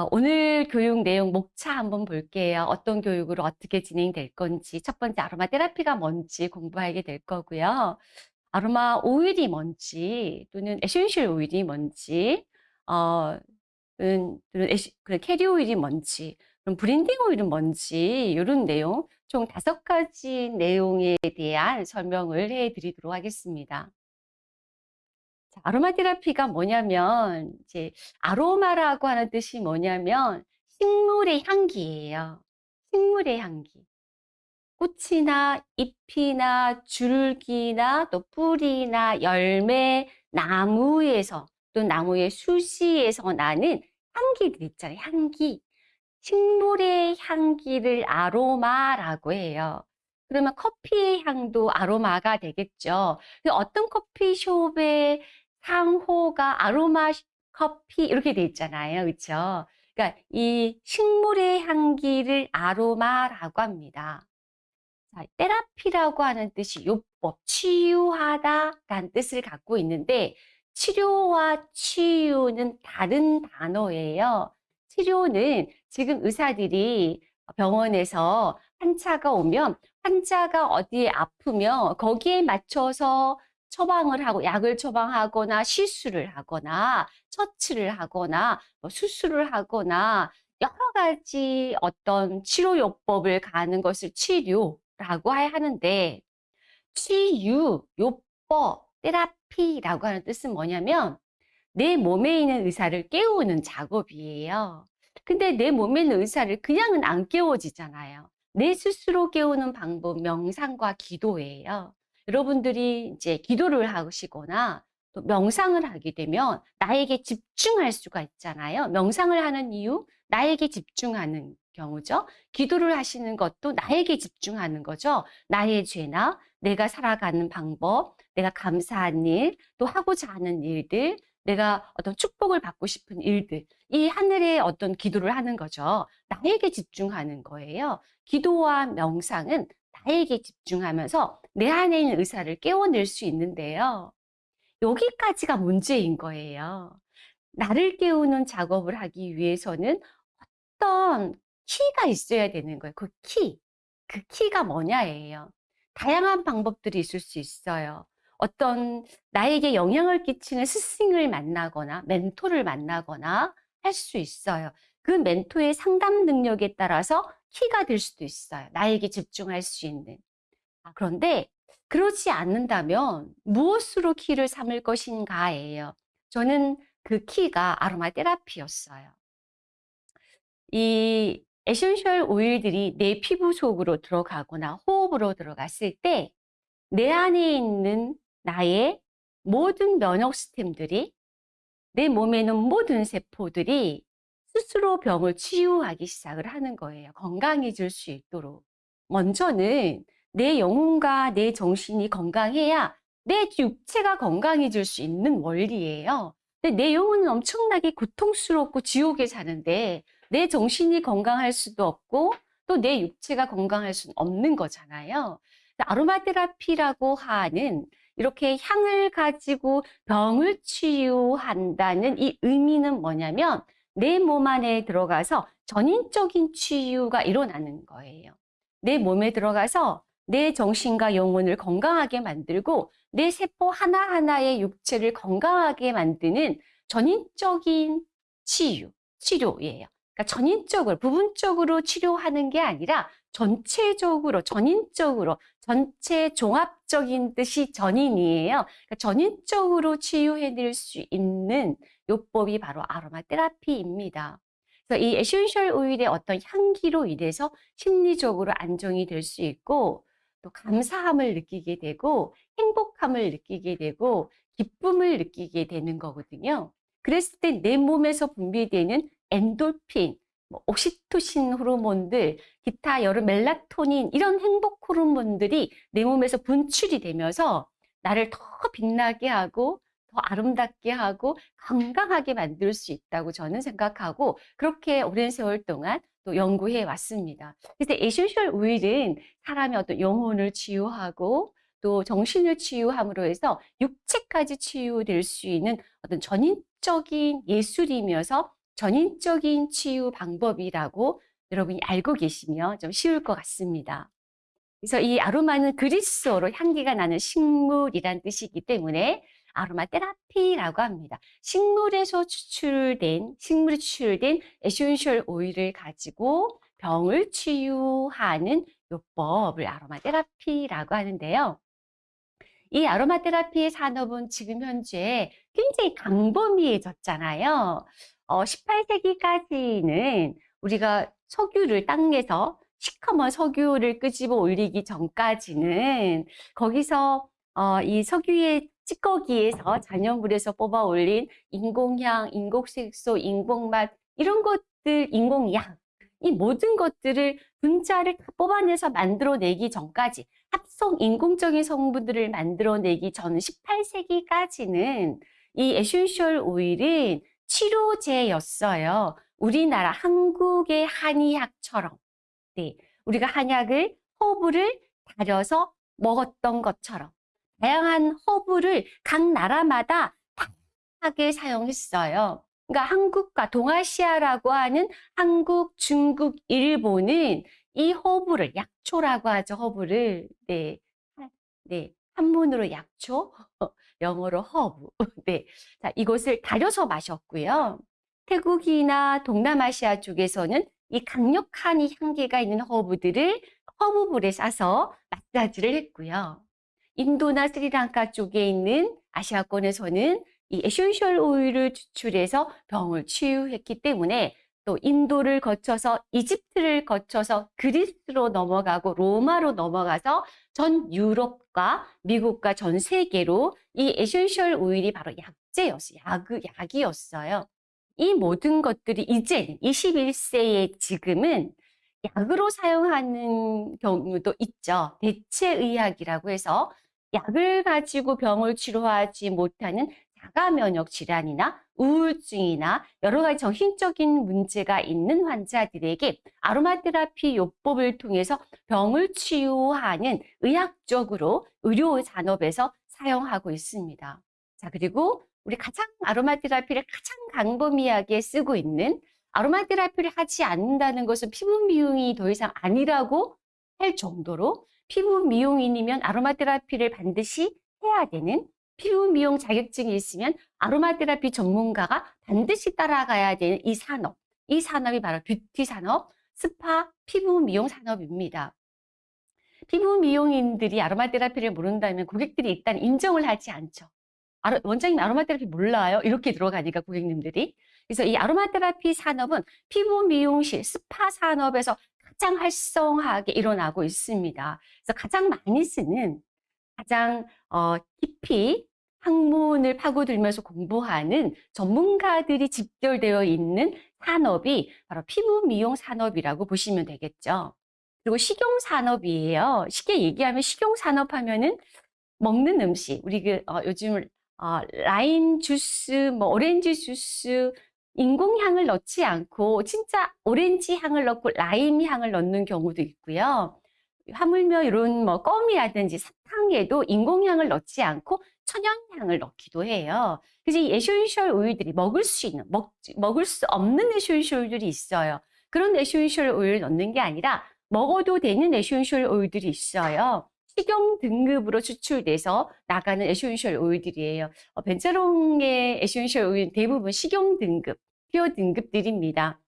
아, 오늘 교육 내용 목차 한번 볼게요. 어떤 교육으로 어떻게 진행될 건지, 첫 번째 아로마 테라피가 뭔지 공부하게 될 거고요. 아로마 오일이 뭔지, 또는 에센셜 오일이 뭔지, 어, 또는, 또는 에시, 그 캐리어 오일이 뭔지, 그럼 블렌딩 오일은 뭔지, 이런 내용, 총 다섯 가지 내용에 대한 설명을 해 드리도록 하겠습니다. 자, 아로마 테라피가 뭐냐면 이제 아로마라고 하는 뜻이 뭐냐면 식물의 향기예요. 식물의 향기. 꽃이나 잎이나 줄기나 또 뿌리나 열매, 나무에서 또 나무의 수시에서 나는 향기들 있잖아요. 향기. 식물의 향기를 아로마라고 해요. 그러면 커피의 향도 아로마가 되겠죠. 어떤 커피숍의 상호가 아로마 커피 이렇게 돼 있잖아요. 그렇죠? 그러니까 이 식물의 향기를 아로마라고 합니다. 자, 테라피라고 하는 뜻이 요법, 치유하다 라는 뜻을 갖고 있는데 치료와 치유는 다른 단어예요. 치료는 지금 의사들이 병원에서 환자가 오면 환자가 어디에 아프면 거기에 맞춰서 처방을 하고 약을 처방하거나 시술을 하거나 처치를 하거나 뭐 수술을 하거나 여러 가지 어떤 치료요법을 가는 것을 치료라고 하는데 치유, 요법, 테라피라고 하는 뜻은 뭐냐면 내 몸에 있는 의사를 깨우는 작업이에요. 근데 내 몸에 있는 의사를 그냥은 안 깨워지잖아요. 내 스스로 깨우는 방법, 명상과 기도예요. 여러분들이 이제 기도를 하시거나 또 명상을 하게 되면 나에게 집중할 수가 있잖아요. 명상을 하는 이유, 나에게 집중하는 경우죠. 기도를 하시는 것도 나에게 집중하는 거죠. 나의 죄나 내가 살아가는 방법, 내가 감사한 일, 또 하고자 하는 일들, 내가 어떤 축복을 받고 싶은 일들, 이 하늘에 어떤 기도를 하는 거죠. 나에게 집중하는 거예요. 기도와 명상은 나에게 집중하면서 내 안에 있는 의사를 깨워낼 수 있는데요. 여기까지가 문제인 거예요. 나를 깨우는 작업을 하기 위해서는 어떤 키가 있어야 되는 거예요. 그 키. 그 키가 뭐냐예요. 다양한 방법들이 있을 수 있어요. 어떤 나에게 영향을 끼치는 스승을 만나거나 멘토를 만나거나 할 수 있어요. 그 멘토의 상담 능력에 따라서 키가 될 수도 있어요. 나에게 집중할 수 있는. 아, 그런데 그렇지 않는다면 무엇으로 키를 삼을 것인가예요. 저는 그 키가 아로마 테라피였어요. 이 에센셜 오일들이 내 피부 속으로 들어가거나 호흡으로 들어갔을 때 내 안에 있는 나의 모든 면역 시스템들이 내 몸에 있는 모든 세포들이 스스로 병을 치유하기 시작을 하는 거예요. 건강해질 수 있도록. 먼저는 내 영혼과 내 정신이 건강해야 내 육체가 건강해질 수 있는 원리예요. 근데 내 영혼은 엄청나게 고통스럽고 지옥에 사는데 내 정신이 건강할 수도 없고 또 내 육체가 건강할 수는 없는 거잖아요. 아로마 테라피라고 하는 이렇게 향을 가지고 병을 치유한다는 이 의미는 뭐냐면 내 몸 안에 들어가서 전인적인 치유가 일어나는 거예요. 내 몸에 들어가서 내 정신과 영혼을 건강하게 만들고 내 세포 하나하나의 육체를 건강하게 만드는 전인적인 치유, 치료예요. 그러니까 전인적으로, 부분적으로 치료하는 게 아니라 전체적으로, 전인적으로, 전체 종합적인 뜻이 전인이에요. 그러니까 전인적으로 치유해낼 수 있는 요법이 바로 아로마 테라피입니다. 그래서 이 에센셜 오일의 어떤 향기로 인해서 심리적으로 안정이 될 수 있고 또 감사함을 느끼게 되고 행복함을 느끼게 되고 기쁨을 느끼게 되는 거거든요. 그랬을 때 내 몸에서 분비되는 엔돌핀, 뭐 옥시토신 호르몬들, 기타 여러 멜라토닌 이런 행복 호르몬들이 내 몸에서 분출이 되면서 나를 더 빛나게 하고 더 아름답게 하고 건강하게 만들 수 있다고 저는 생각하고 그렇게 오랜 세월 동안 또 연구해 왔습니다. 그래서 에센셜 오일은 사람의 어떤 영혼을 치유하고 또 정신을 치유함으로 해서 육체까지 치유될 수 있는 어떤 전인적인 예술이면서 전인적인 치유 방법이라고 여러분이 알고 계시면 좀 쉬울 것 같습니다. 그래서 이 아로마는 그리스어로 향기가 나는 식물이란 뜻이기 때문에 아로마 테라피라고 합니다. 식물에서 추출된, 식물이 추출된 에센셜 오일을 가지고 병을 치유하는 요법을 아로마 테라피라고 하는데요. 이 아로마 테라피의 산업은 지금 현재 굉장히 광범위해졌잖아요. 어, 18세기까지는 우리가 석유를 땅에서 시커먼 석유를 끄집어 올리기 전까지는 거기서 어, 이 석유의 찌꺼기에서 잔여물에서 뽑아 올린 인공향, 인공색소, 인공맛 이런 것들, 인공약 이 모든 것들을 분자를 다 뽑아내서 만들어내기 전까지 합성 인공적인 성분들을 만들어내기 전 18세기까지는 이 에센셜 오일은 치료제였어요. 우리나라 한국의 한의학처럼 네, 우리가 한약을 허브를 달여서 먹었던 것처럼 다양한 허브를 각 나라마다 다양하게 사용했어요. 그러니까 한국과 동아시아라고 하는 한국, 중국, 일본은 이 허브를 약초라고 하죠. 허브를 네, 네 한문으로 약초, 영어로 허브. 네, 자 이것을 달여서 마셨고요. 태국이나 동남아시아 쪽에서는 이 강력한 이 향기가 있는 허브들을 허브볼에 싸서 마사지를 했고요. 인도나 스리랑카 쪽에 있는 아시아권에서는 이 에센셜 오일을 추출해서 병을 치유했기 때문에 또 인도를 거쳐서 이집트를 거쳐서 그리스로 넘어가고 로마로 넘어가서 전 유럽과 미국과 전 세계로 이 에센셜 오일이 바로 약제였어요. 약, 약이었어요. 이 모든 것들이 이제 21세기 지금은 약으로 사용하는 경우도 있죠. 대체의학이라고 해서 약을 가지고 병을 치료하지 못하는 자가 면역 질환이나 우울증이나 여러 가지 정신적인 문제가 있는 환자들에게 아로마 테라피 요법을 통해서 병을 치유하는 의학적으로 의료 산업에서 사용하고 있습니다. 자, 그리고 우리 가장 아로마 테라피를 가장 광범위하게 쓰고 있는 아로마 테라피를 하지 않는다는 것은 피부 미용이 더 이상 아니라고 할 정도로 피부 미용인이면 아로마 테라피를 반드시 해야 되는 피부 미용 자격증이 있으면 아로마 테라피 전문가가 반드시 따라가야 되는 이 산업. 이 산업이 바로 뷰티 산업, 스파, 피부 미용 산업입니다. 피부 미용인들이 아로마 테라피를 모른다면 고객들이 일단 인정을 하지 않죠. 원장님 아로마 테라피 몰라요? 이렇게 들어가니까 고객님들이. 그래서 이 아로마 테라피 산업은 피부 미용실, 스파 산업에서 가장 활성화하게 일어나고 있습니다. 그래서 가장 많이 쓰는 가장 어, 깊이 학문을 파고들면서 공부하는 전문가들이 집결되어 있는 산업이 바로 피부 미용 산업이라고 보시면 되겠죠. 그리고 식용 산업이에요. 쉽게 얘기하면 식용 산업 하면은 먹는 음식, 우리 그 어, 요즘 어, 라임 주스, 뭐 오렌지 주스, 인공향을 넣지 않고 진짜 오렌지 향을 넣고 라임 향을 넣는 경우도 있고요. 하물며 이런 뭐 껌이라든지 사탕에도 인공향을 넣지 않고 천연향을 넣기도 해요. 그래서 이 에센셜 오일들이 먹을 수 있는, 먹, 먹을 수 없는 에센셜 오일들이 있어요. 그런 에센셜 오일을 넣는 게 아니라 먹어도 되는 에센셜 오일들이 있어요. 식용 등급으로 추출돼서 나가는 에센셜 오일들이에요. 어, 벤자롱의 에센셜 오일 대부분 식용 등급, pure 등급들입니다.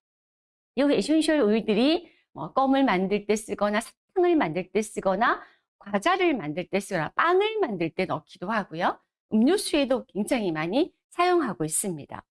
이 essential 오일들이 뭐 껌을 만들 때 쓰거나 사탕을 만들 때 쓰거나 과자를 만들 때 쓰거나 빵을 만들 때 넣기도 하고요. 음료수에도 굉장히 많이 사용하고 있습니다.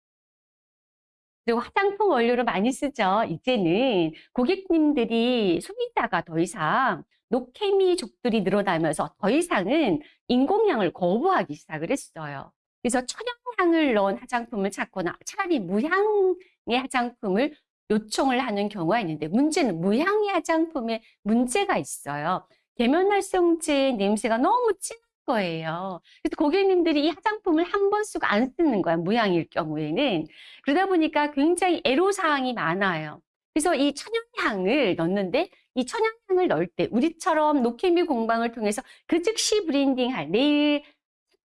그리고 화장품 원료로 많이 쓰죠. 이제는 고객님들이 소비자가 더 이상 노케미족들이 늘어나면서 더 이상은 인공향을 거부하기 시작을 했어요. 그래서 천연향을 넣은 화장품을 찾거나 차라리 무향의 화장품을 요청을 하는 경우가 있는데 문제는 무향의 화장품에 문제가 있어요. 계면활성제 냄새가 너무 진한 거예요. 그래서 고객님들이 이 화장품을 한 번 쓰고 안 쓰는 거야, 무향일 경우에는. 그러다 보니까 굉장히 애로사항이 많아요. 그래서 이 천연향을 넣는데 이 천연향을 넣을 때 우리처럼 노케미 공방을 통해서 그 즉시 blending할 내일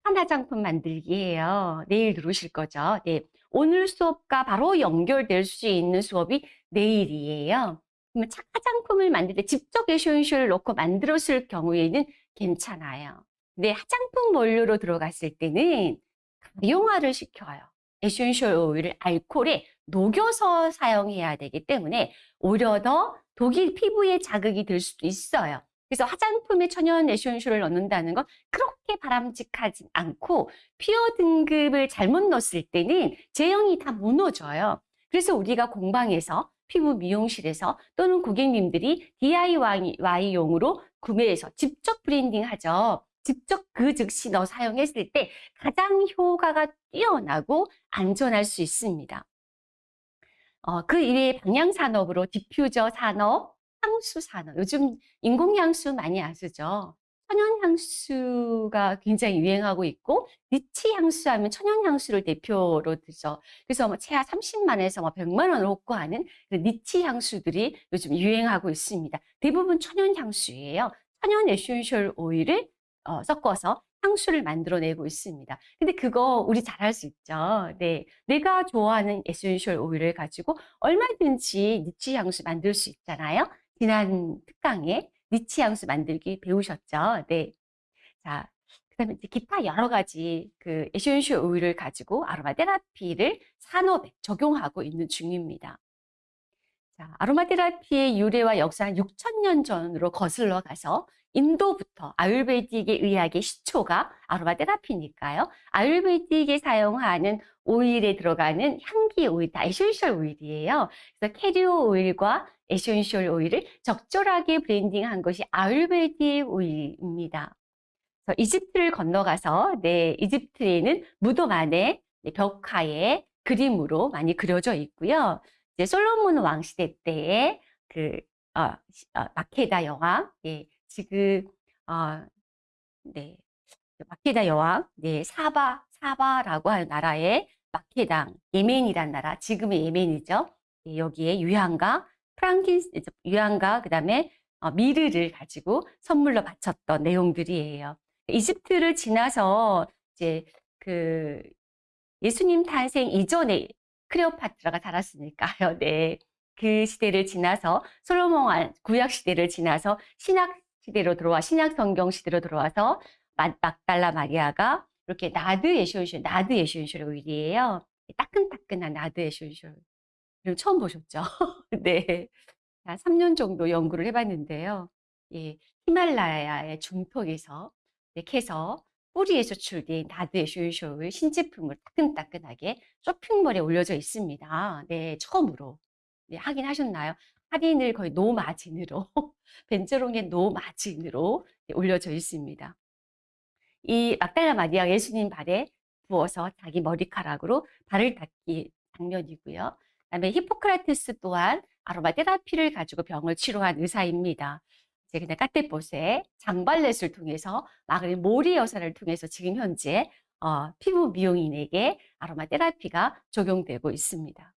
한 화장품 만들기예요. 내일 들어오실 거죠. 네. 오늘 수업과 바로 연결될 수 있는 수업이 내일이에요. 그러면 차- 화장품을 만들 때 직접 essential을 넣고 만들었을 경우에는 괜찮아요. 근데 화장품 원료로 들어갔을 때는 가용화를 시켜요. essential 오일을 알코올에 녹여서 사용해야 되기 때문에 오히려 더 독이 피부에 자극이 될 수도 있어요. 그래서 화장품에 천연 essential을 넣는다는 건 그렇게 바람직하지 않고 pure 등급을 잘못 넣었을 때는 제형이 다 무너져요. 그래서 우리가 공방에서 피부 미용실에서 또는 고객님들이 DIY용으로 구매해서 직접 blending 하죠. 직접 그 즉시 넣어 사용했을 때 가장 효과가 뛰어나고 안전할 수 있습니다. 어, 그 이외에 방향산업으로 디퓨저 산업, 향수 산업. 요즘 인공향수 많이 아시죠? 천연향수가 굉장히 유행하고 있고, niche 향수 하면 천연향수를 대표로 드죠. 그래서 뭐 최하 30만에서 뭐 100만 원을 호가하는 그 niche 향수들이 요즘 유행하고 있습니다. 대부분 천연향수예요. 천연 essential 오일을 어, 섞어서 향수를 만들어내고 있습니다. 근데 그거 우리 잘할 수 있죠. 네. 내가 좋아하는 essential 오일을 가지고 얼마든지 niche 향수 만들 수 있잖아요. 지난 특강에 niche 향수 만들기 배우셨죠? 네. 자, 그다음에 기타 여러 가지 그 essential 오일을 가지고 아로마 테라피를 산업에 적용하고 있는 중입니다. 자, 아로마 테라피의 유래와 역사는 6천년 전으로 거슬러 가서 인도부터 Ayurvedic의 의학의 시초가 아로마 테라피니까요. Ayurvedic에 사용하는 오일에 들어가는 향기 오일, 다 essential 오일이에요. 그래서 캐리오 오일과 essential 오일을 적절하게 blending한 것이 Ayurvedic 오일입니다. 그래서 이집트를 건너가서 네, 이집트에는 무덤 안에 네, 벽화에 그림으로 많이 그려져 있고요. 이제 솔로몬 왕 시대 때에 그 어, 시- 어, 마케다 여왕, 예, 지금 어, 네, 마케다 여왕, 네, 사바 사바라고 하는 나라의 마케당, 예멘이란 나라, 지금의 예멘이죠. 예, 여기에 유향과 frankin 유향과 그다음에 어, myrrh를 가지고 선물로 바쳤던 내용들이에요. 이집트를 지나서 이제 그 예수님 탄생 이전에 클레오파트라가 살았으니까요. 네. 그 시대를 지나서 솔로몬 왕 구약 시대를 지나서 신약 시대로 들어와 신약 성경 시대로 들어와서 마- 막달라 마리아가 이렇게 nard essential nard essential 오일이에요. 따끈따끈한 nard essential. 이거 처음 보셨죠? 네. 한 3년 정도 연구를 해봤는데요. 예, 히말라야의 중턱에서 이렇게 해서 뿌리에서 출된 nard essential 신제품을 따끈따끈하게 쇼핑몰에 올려져 있습니다. 네, 처음으로. 네, 확인하셨나요? 할인을 거의 no margin으로, 벤저롱의 no margin으로 네, 올려져 있습니다. 이 막달라 마리아 예수님 발에 부어서 자기 머리카락으로 발을 닦기 장면이고요. 그다음에 히포크라테스 또한 아로마 테라피를 가지고 병을 치료한 의사입니다. 이제 그냥 까떼봇에 장발렛을 통해서 마그린 모리 여사를 통해서 지금 현재 어, 피부 미용인에게 아로마 테라피가 적용되고 있습니다.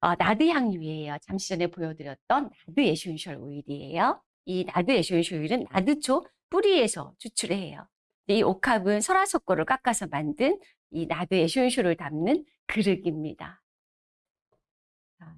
어, nard 향유예요. 잠시 전에 보여드렸던 nard essential 오일이에요. 이 nard essential 오일은 nard초 뿌리에서 추출해요. 이 옥합은 설화석고를 깎아서 만든 이 나드 에센셜을 담는 그릇입니다. 자,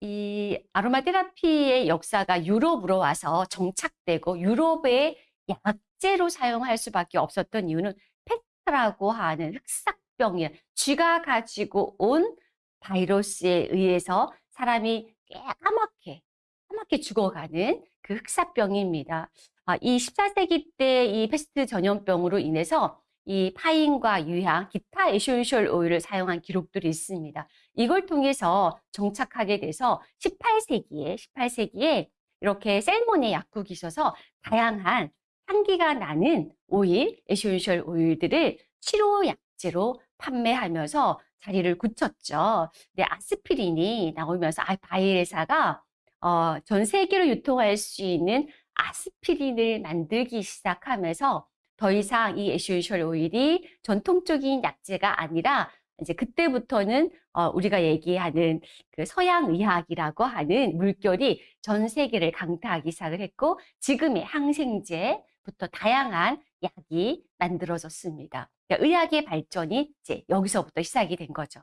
이 아로마 테라피의 역사가 유럽으로 와서 정착되고 유럽의 약재로 사용할 수밖에 없었던 이유는 페스트라고 하는 흑사병이 쥐가 가지고 온 바이러스에 의해서 사람이 까맣게 까맣게 죽어가는 그 흑사병입니다. 아, 이 14세기 때 이 페스트 전염병으로 인해서 이 pine과 유향, 기타 essential 오일을 사용한 기록들이 있습니다. 이걸 통해서 정착하게 돼서 18세기에 18세기에 이렇게 셀몬의 약국이셔서 다양한 향기가 나는 오일, essential 오일들을 치료 약재로 판매하면서 자리를 굳혔죠. 근데 아스피린이 나오면서 아, 바이엘 회사가 어, 전 세계로 유통할 수 있는 아스피린을 만들기 시작하면서 더 이상 이 essential 오일이 전통적인 약재가 아니라 이제 그때부터는 어, 우리가 얘기하는 그 서양 의학이라고 하는 물결이 전 세계를 강타하기 시작을 했고 지금의 항생제 부터 다양한 약이 만들어졌습니다. 그러니까 의학의 발전이 이제 여기서부터 시작이 된 거죠.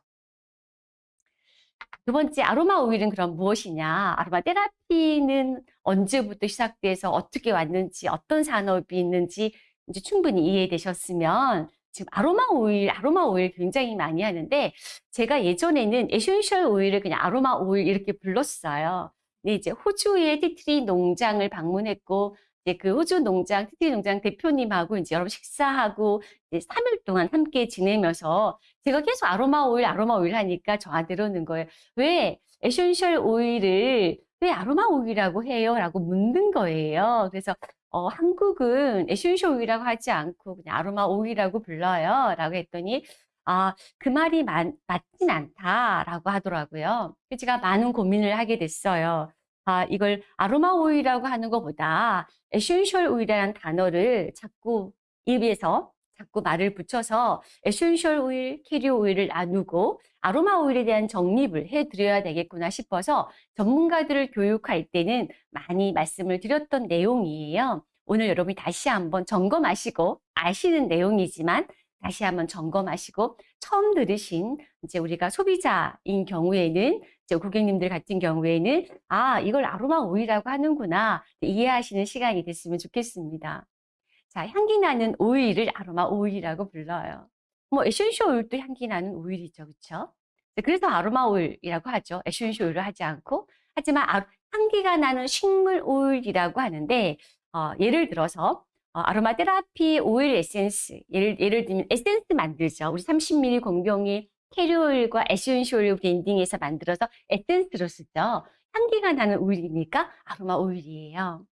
두 번째 아로마 오일은 그럼 무엇이냐? 아로마 테라피는 언제부터 시작돼서 어떻게 왔는지, 어떤 산업이 있는지 이제 충분히 이해되셨으면 지금 아로마 오일, 아로마 오일 굉장히 많이 하는데 제가 예전에는 essential 오일을 그냥 아로마 오일 이렇게 불렀어요. 근데 이제 호주의 tea tree 농장을 방문했고 이제 그 호주 농장, tea tree 농장 대표님하고 이제 여러 분 식사하고 이제 3일 동안 함께 지내면서 제가 계속 아로마 오일, 아로마 오일 하니까 저한테 그러는 거예요. 왜 essential 오일을 왜 아로마 오일이라고 해요? 라고 묻는 거예요. 그래서 어, 한국은 essential 오일이라고 하지 않고 그냥 아로마 오일이라고 불러요. 라고 했더니 아, 그 말이 맞, 맞진 않다라고 하더라고요. 제가 많은 고민을 하게 됐어요. 아, 이걸 아로마 오일이라고 하는 것보다 essential 오일이라는 단어를 자꾸 입에서 자꾸 말을 붙여서 essential 오일, 캐리어 오일을 나누고 아로마 오일에 대한 정립을 해드려야 되겠구나 싶어서 전문가들을 교육할 때는 많이 말씀을 드렸던 내용이에요. 오늘 여러분이 다시 한번 점검하시고 아시는 내용이지만 다시 한번 점검하시고 처음 들으신 이제 우리가 소비자인 경우에는 이제 고객님들 같은 경우에는 아 이걸 아로마 오일이라고 하는구나 이해하시는 시간이 됐으면 좋겠습니다. 자, 향기 나는 오일을 아로마 오일이라고 불러요. 뭐 essential 오일도 향기 나는 오일이죠. 그렇죠? 그래서 아로마 오일이라고 하죠. essential 오일을 하지 않고. 하지만 아, 향기가 나는 식물 오일이라고 하는데 어, 예를 들어서 어, 아로마 테라피 오일 에센스 예를, 예를 들면 에센스 만들죠. 우리 30ml 공병에 carrier 오일과 essential blending해서 만들어서 에센스로 쓰죠. 향기가 나는 오일이니까 아로마 오일이에요.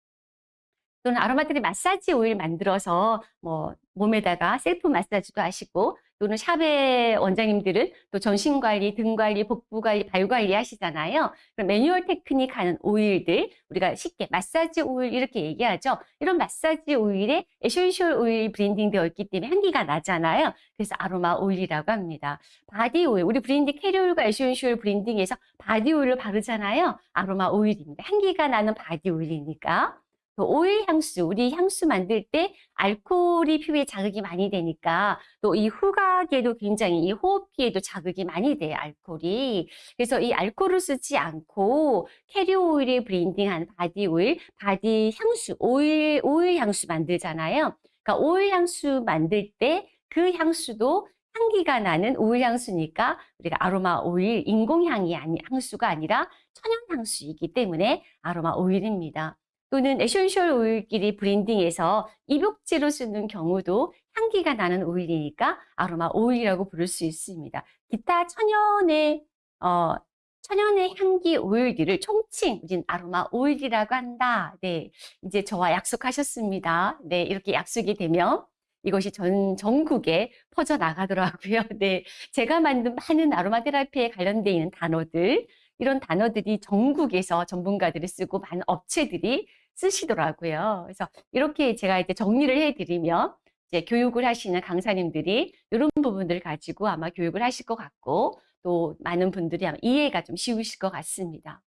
또는 아로마테라피 마사지 오일 만들어서 뭐 몸에다가 셀프 마사지도 하시고 또는 샵의 원장님들은 또 전신 관리, 등 관리, 복부 관리, 발 관리 하시잖아요. 그럼 매뉴얼 테크닉 하는 오일들 우리가 쉽게 마사지 오일 이렇게 얘기하죠. 이런 마사지 오일에 essential 오일 blending 되어 있기 때문에 향기가 나잖아요. 그래서 아로마 오일이라고 합니다. 바디 오일, 우리 blending carrier 오일과 essential blending해서 바디 오일을 바르잖아요. 아로마 오일입니다. 향기가 나는 바디 오일이니까. 그 오일 향수, 우리 향수 만들 때 알코올이 피부에 자극이 많이 되니까 또 이 후각에도 굉장히 이 호흡기에도 자극이 많이 돼요, 알코올이. 그래서 이 알코올을 쓰지 않고 캐리어 오일에 blending한 바디 오일, 바디 향수, 오일, 오일 향수 만들잖아요. 그러니까 오일 향수 만들 때 그 향수도 향기가 나는 오일 향수니까 우리가 아로마 오일, 인공향이 아니, 향수가 아니라 천연 향수이기 때문에 아로마 오일입니다. 또는 essential 오일끼리 blending해서 입욕제로 쓰는 경우도 향기가 나는 오일이니까 아로마 오일이라고 부를 수 있습니다. 기타 천연의 어, 천연의 향기 오일들을 총칭 우린 아로마 오일이라고 한다. 네, 이제 저와 약속하셨습니다. 네, 이렇게 약속이 되면 이것이 전 전국에 퍼져 나가더라고요. 네, 제가 만든 많은 아로마 테라피에 관련되어 있는 단어들 이런 단어들이 전국에서 전문가들이 쓰고 많은 업체들이 쓰시더라고요. 그래서 이렇게 제가 이제 정리를 해드리면 이제 교육을 하시는 강사님들이 이런 부분들을 가지고 아마 교육을 하실 것 같고 또 많은 분들이 아마 이해가 좀 쉬우실 것 같습니다.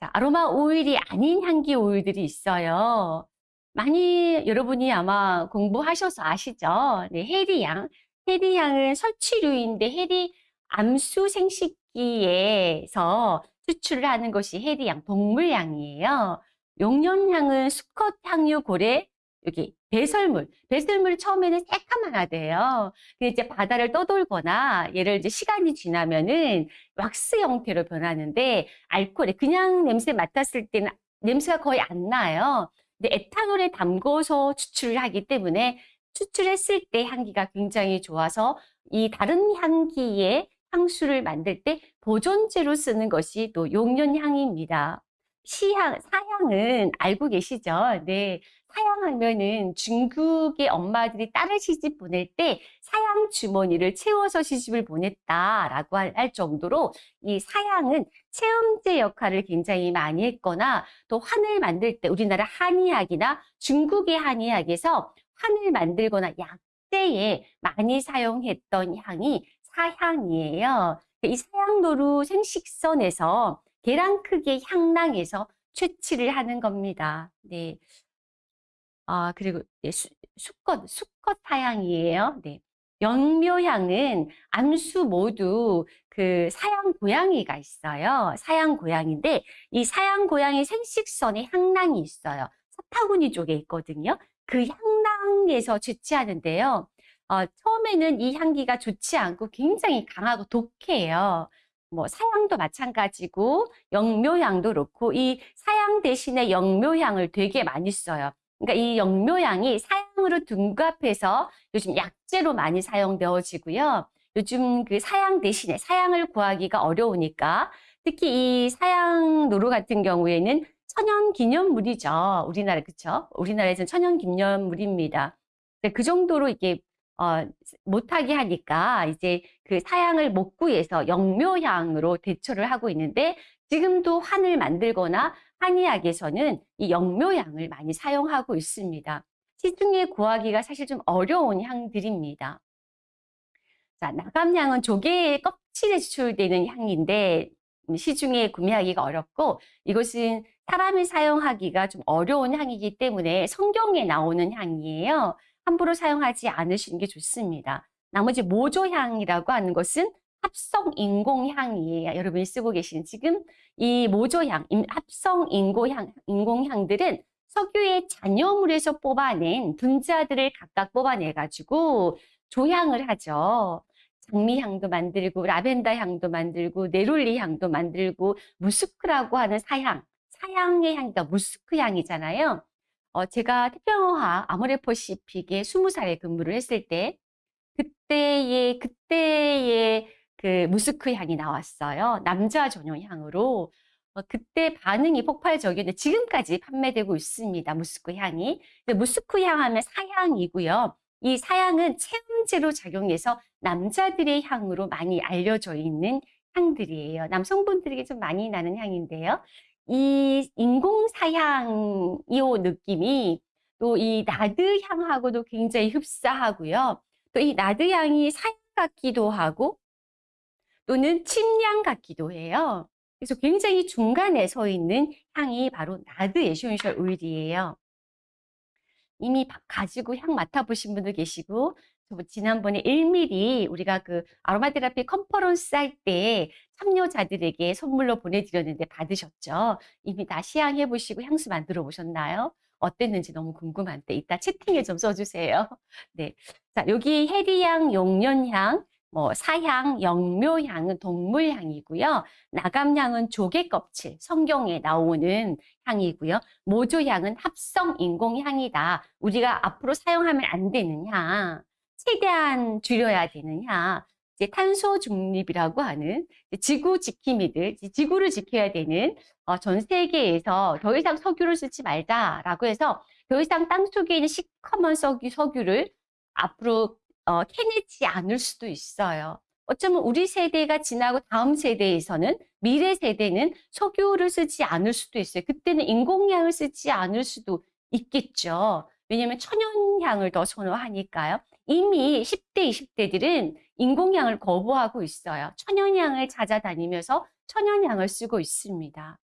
자, 아로마 오일이 아닌 향기 오일들이 있어요. 많이 여러분이 아마 공부하셔서 아시죠? 네, 해리향. 해리향은 설치류인데 해리 암수 생식기에서 추출을 하는 것이 해리향, 동물향이에요. 용년향은 수컷 향유 고래, 여기 배설물, 배설물이 처음에는 새까만 하대요. 근데 이제 바다를 떠돌거나 얘를 이제 시간이 지나면은 왁스 형태로 변하는데 알코올에 그냥 냄새 맡았을 때는 냄새가 거의 안 나요. 근데 에탄올에 담궈서 추출을 하기 때문에 추출했을 때 향기가 굉장히 좋아서 이 다른 향기의 향수를 만들 때 보존제로 쓰는 것이 또 용련향입니다. 시향, 사향은 알고 계시죠? 네. 사양하면은 중국의 엄마들이 딸을 시집 보낼 때 사양 주머니를 채워서 시집을 보냈다라고 할 정도로 이 사양은 체험제 역할을 굉장히 많이 했거나 또 환을 만들 때 우리나라 한의학이나 중국의 한의학에서 환을 만들거나 약재에 많이 사용했던 향이 사향이에요. 이 사향도루 생식선에서 계란 크기의 향낭에서 채취를 하는 겁니다. 네. 아 그리고 예수 수컷 수컷 사양이에요. 네. 영묘향은 암수 모두 그 사양 고양이가 있어요. 사양 고양인데 이 사양 고양이 생식선에 향낭이 있어요. 사타구니 쪽에 있거든요. 그 향낭에서 채취하는데요. 어 처음에는 이 향기가 좋지 않고 굉장히 강하고 독해요. 뭐 사양도 마찬가지고 영묘향도 그렇고 이 사양 대신에 영묘향을 되게 많이 써요. 그러니까 이 영묘향이 사양으로 둔갑해서 요즘 약재로 많이 사용되어지고요. 요즘 그 사양 대신에 사양을 구하기가 어려우니까 특히 이 사양 노루 같은 경우에는 천연 기념물이죠. 우리나라 그쵸? 우리나라에서는 천연 기념물입니다. 그 정도로 이게 어 못하게 하니까 이제 그 사양을 못 구해서 영묘향으로 대처를 하고 있는데 지금도 환을 만들거나 한의학에서는 이 영묘향을 많이 사용하고 있습니다. 시중에 구하기가 사실 좀 어려운 향들입니다. 자, 나감향은 조개의 껍질에 추출되는 향인데 음, 시중에 구매하기가 어렵고 이것은 사람이 사용하기가 좀 어려운 향이기 때문에 성경에 나오는 향이에요. 함부로 사용하지 않으시는 게 좋습니다. 나머지 모조향이라고 하는 것은 합성 인공향이에요. 여러분이 쓰고 계신 지금 이 모조향, 합성 인공향, 인공향들은 석유의 잔여물에서 뽑아낸 분자들을 각각 뽑아내 가지고 조향을 하죠. 장미향도 만들고 라벤더 향도 만들고 네롤리 향도 만들고 무스크라고 하는 사향, 사향의 향이가 무스크 향이잖아요. 어, 제가 태평화 아모레퍼시픽에 20살에 근무를 했을 때 그때의 그때의 그 무스크 향이 나왔어요. 남자 전용 향으로. 어, 그때 반응이 폭발적이었는데 지금까지 판매되고 있습니다. 무스크 향이. 무스크 향 하면 사향이고요. 이 사향은 체험제로 작용해서 남자들의 향으로 많이 알려져 있는 향들이에요. 남성분들에게 좀 많이 나는 향인데요. 이 인공사향이요 느낌이 또 이 나드 향하고도 굉장히 흡사하고요. 또 이 나드 향이 사향 같기도 하고 또는 침향 같기도 해요. 그래서 굉장히 중간에 서 있는 향이 바로 나드 essential 오일이에요. 이미 가지고 향 맡아보신 분도 계시고 지난번에 1ml 우리가 그 아로마 테라피 컨퍼런스 할 때 참여자들에게 선물로 보내드렸는데 받으셨죠? 이미 다 시향해 보시고 향수 만들어 보셨나요? 어땠는지 너무 궁금한데 이따 채팅에 좀 써주세요. 네, 자 여기 해리향, 용련향, 뭐 사향, 영묘향은 동물향이고요. 나감향은 조개 껍질, 성경에 나오는 향이고요. 모조향은 합성 인공향이다. 우리가 앞으로 사용하면 안 되는 향, 최대한 줄여야 향. 이제 탄소 중립이라고 하는 지구 지킴이들, 지구를 지켜야 되는 어, 전 세계에서 더 이상 석유를 쓰지 말자라고 해서 더 이상 땅 속에 있는 시커먼 석유, 석유를 앞으로 어, 캐내지 않을 수도 있어요. 어쩌면 우리 세대가 지나고 다음 세대에서는 미래 세대는 석유를 쓰지 않을 수도 있어요. 그때는 인공향을 쓰지 않을 수도 있겠죠. 왜냐하면 천연향을 더 선호하니까요. 이미 10대, 20대들은 인공향을 거부하고 있어요. 천연향을 찾아다니면서 천연향을 쓰고 있습니다.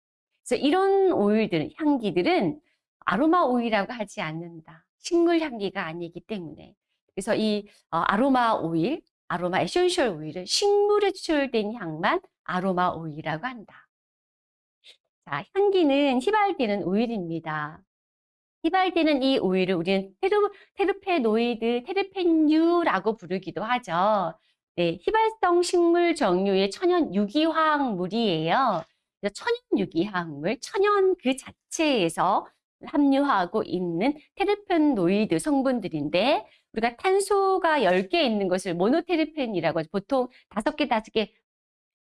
그래서 이런 오일들, 향기들은 아로마 오일이라고 하지 않는다. 식물 향기가 아니기 때문에. 그래서 이 어, 아로마 오일, 아로마 essential 오일은 식물에 추출된 향만 아로마 오일이라고 한다. 자, 향기는 휘발되는 오일입니다. 휘발되는 이 오일을 우리는 테르, 테르페노이드, 테르펜유라고 부르기도 하죠. 네, 휘발성 식물 정류의 천연 유기화학물이에요. 천연 유기화학물, 천연 그 자체에서 함유하고 있는 테르펜노이드 성분들인데 우리가 탄소가 10개 있는 것을 모노테르펜이라고. 보통 5개, 5개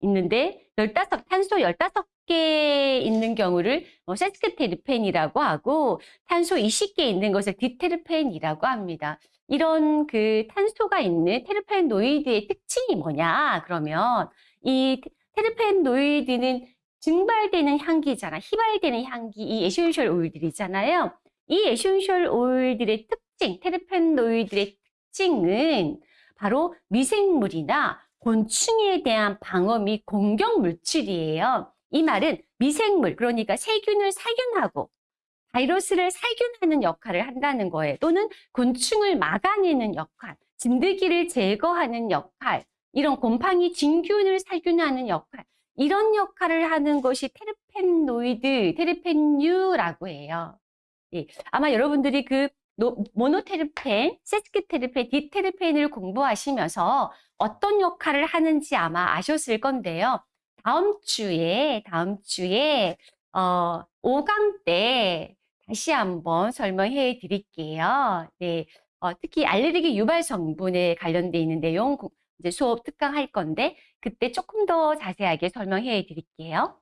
있는데 15, 탄소 15개 있는 경우를 뭐 세스퀴테르펜이라고 하고 탄소 20개 있는 것을 디테르펜이라고 합니다. 이런 그 탄소가 있는 테르펜노이드의 특징이 뭐냐? 그러면 이 테르펜노이드는 증발되는 향기잖아. 휘발되는 향기, 이 essential 오일들이잖아요. 이 essential 오일들의 특징, 테르펜노이드의 특징은 바로 미생물이나 곤충에 대한 방어 및 공격 물질이에요. 이 말은 미생물, 그러니까 세균을 살균하고 바이러스를 살균하는 역할을 한다는 거예요. 또는 곤충을 막아내는 역할, 진드기를 제거하는 역할, 이런 곰팡이 진균을 살균하는 역할, 이런 역할을 하는 것이 테르펜노이드, 테르펜유라고 해요. 예, 아마 여러분들이 그 노- 모노테르펜, 세스키테르펜, 디테르펜을 공부하시면서 어떤 역할을 하는지 아마 아셨을 건데요. 다음 주에, 다음 주에, 어, 5강 때 다시 한번 설명해 드릴게요. 네. 어, 특히 알레르기 유발 성분에 관련돼 있는 내용 고- 이제 수업 특강 할 건데 그때 조금 더 자세하게 설명해 드릴게요.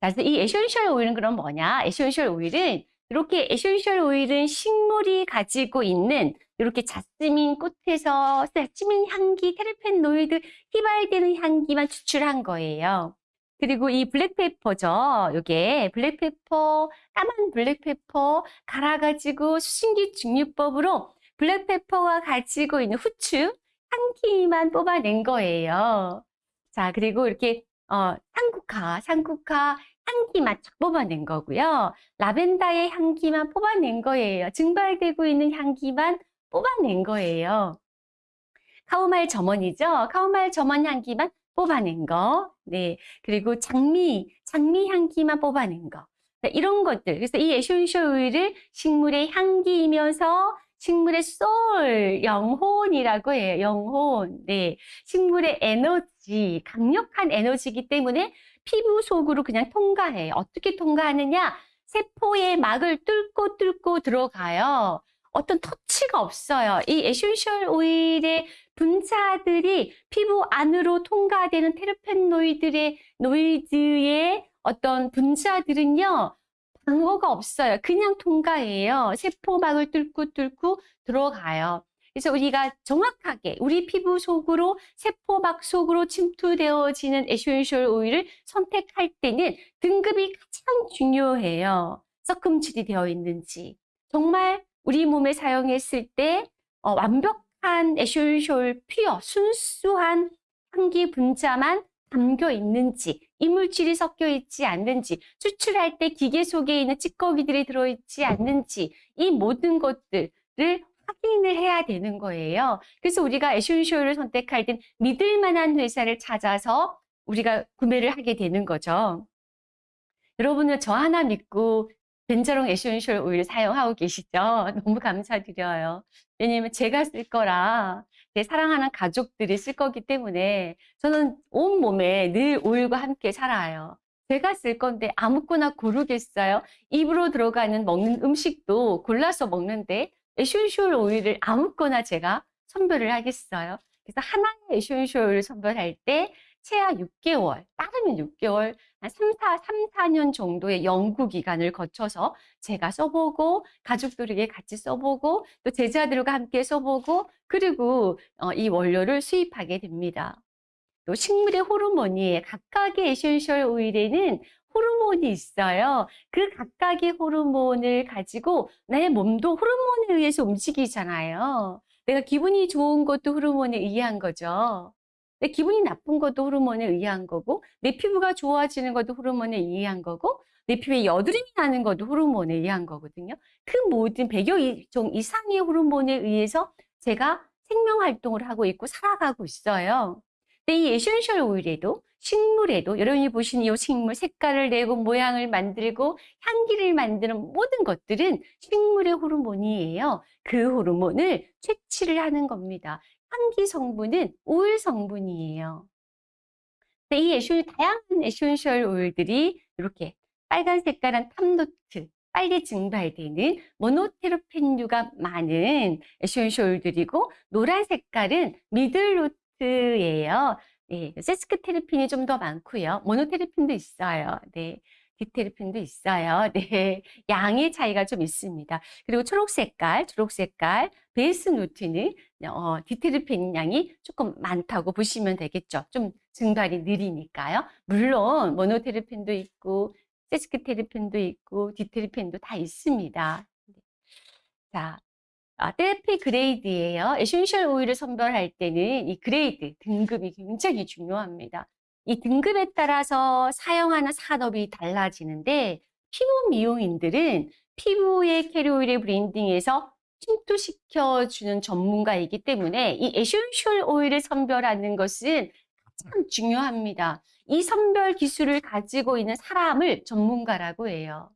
자, 이 essential 오일은 그럼 뭐냐? essential 오일은 이렇게 essential 오일은 식물이 가지고 있는 이렇게 자스민 꽃에서 자스민 향기, 테르펜노이드 휘발되는 향기만 추출한 거예요. 그리고 이 black pepper죠. 요게 black pepper, 까만 black pepper 갈아가지고 수증기 증류법으로 black pepper가 가지고 있는 후추, 향기만 뽑아낸 거예요. 자, 그리고 이렇게 어, 산국화, 산국화 향기만 쫙 뽑아낸 거고요. 라벤더의 향기만 뽑아낸 거예요. 증발되고 있는 향기만 뽑아낸 거예요. 카모마일 German이죠. 카모마일 German 향기만 뽑아낸 거. 네. 그리고 장미, 장미 향기만 뽑아낸 거. 자, 이런 것들. 그래서 이 essential 오일을 식물의 향기이면서 식물의 소울, 영혼이라고 해요. 영혼. 네. 식물의 에너지, 강력한 에너지이기 때문에 피부 속으로 그냥 통과해요. 어떻게 통과하느냐? 세포의 막을 뚫고 뚫고 들어가요. 어떤 터치가 없어요. 이 essential oil의 분자들이 피부 안으로 통과되는 테르페노이드의 노이드의 어떤 분자들은요. 방어가 없어요. 그냥 통과해요. 세포막을 뚫고 뚫고 들어가요. 그래서 우리가 정확하게 우리 피부 속으로 세포막 속으로 침투되어지는 essential oil을 선택할 때는 등급이 가장 중요해요. 섞음질이 되어 있는지. 정말 우리 몸에 사용했을 때 어, 완벽한 essential pure, 순수한 향기 분자만 담겨 있는지, 이물질이 섞여 있지 않는지, 추출할 때 기계 속에 있는 찌꺼기들이 들어있지 않는지, 이 모든 것들을 확인을 해야 되는 거예요. 그래서 우리가 essential을 선택할 땐 믿을 만한 회사를 찾아서 우리가 구매를 하게 되는 거죠. 여러분은 저 하나 믿고 벤저롱 essential oil 사용하고 계시죠? 너무 감사드려요. 왜냐면 제가 쓸 거라 제 사랑하는 가족들이 쓸 거기 때문에 저는 온몸에 늘 오일과 함께 살아요. 제가 쓸 건데 아무거나 고르겠어요? 입으로 들어가는 먹는 음식도 골라서 먹는데 essential oil을 아무거나 제가 선별을 하겠어요. 그래서 하나의 essential oil을 선별할 때 최하 6개월, 빠르면 6개월, 한 3, 4, 3, 4년 정도의 연구 기간을 거쳐서 제가 써보고 가족들에게 같이 써보고 또 제자들과 함께 써보고 그리고 어, 이 원료를 수입하게 됩니다. 또 식물의 호르몬이 각각의 essential oil에는 호르몬이 있어요. 그 각각의 호르몬을 가지고 나의 몸도 호르몬에 의해서 움직이잖아요. 내가 기분이 좋은 것도 호르몬에 의한 거죠. 내 기분이 나쁜 것도 호르몬에 의한 거고, 내 피부가 좋아지는 것도 호르몬에 의한 거고, 내 피부에 여드름이 나는 것도 호르몬에 의한 거거든요. 그 모든 100여 종 이상의 호르몬에 의해서 제가 생명 활동을 하고 있고 살아가고 있어요. 근데 이 essential oil에도 식물에도 여러분이 보시는 이 식물 색깔을 내고 모양을 만들고 향기를 만드는 모든 것들은 식물의 호르몬이에요. 그 호르몬을 채취를 하는 겁니다. 향기 성분은 오일 성분이에요. 근데 이 essen, 다양한 essential oil들이 이렇게 빨간 색깔은 top note, 빨리 증발되는 모노테르펜류가 많은 essential oil들이고 노란 색깔은 middle note예요. 네, 세스퀴테르펜이 좀 더 많고요. 모노테르펜도 있어요. 네. 디테르펜도 있어요. 네. 양의 차이가 좀 있습니다. 그리고 초록 색깔, 초록 색깔, base note는 어, 디테르펜 양이 조금 많다고 보시면 되겠죠. 좀 증발이 느리니까요. 물론 모노테르펜도 있고 세스퀴테르펜도 있고 디테르펜도 다 있습니다. 자, 아, therapy grade예요. essential oil을 선별할 때는 이 grade, 등급이 굉장히 중요합니다. 이 등급에 따라서 사용하는 산업이 달라지는데 피부 미용인들은 피부에 carrier oil에 blending해서 침투시켜 주는 전문가이기 때문에 이 essential oil을 선별하는 것은 가장 중요합니다. 이 선별 기술을 가지고 있는 사람을 전문가라고 해요.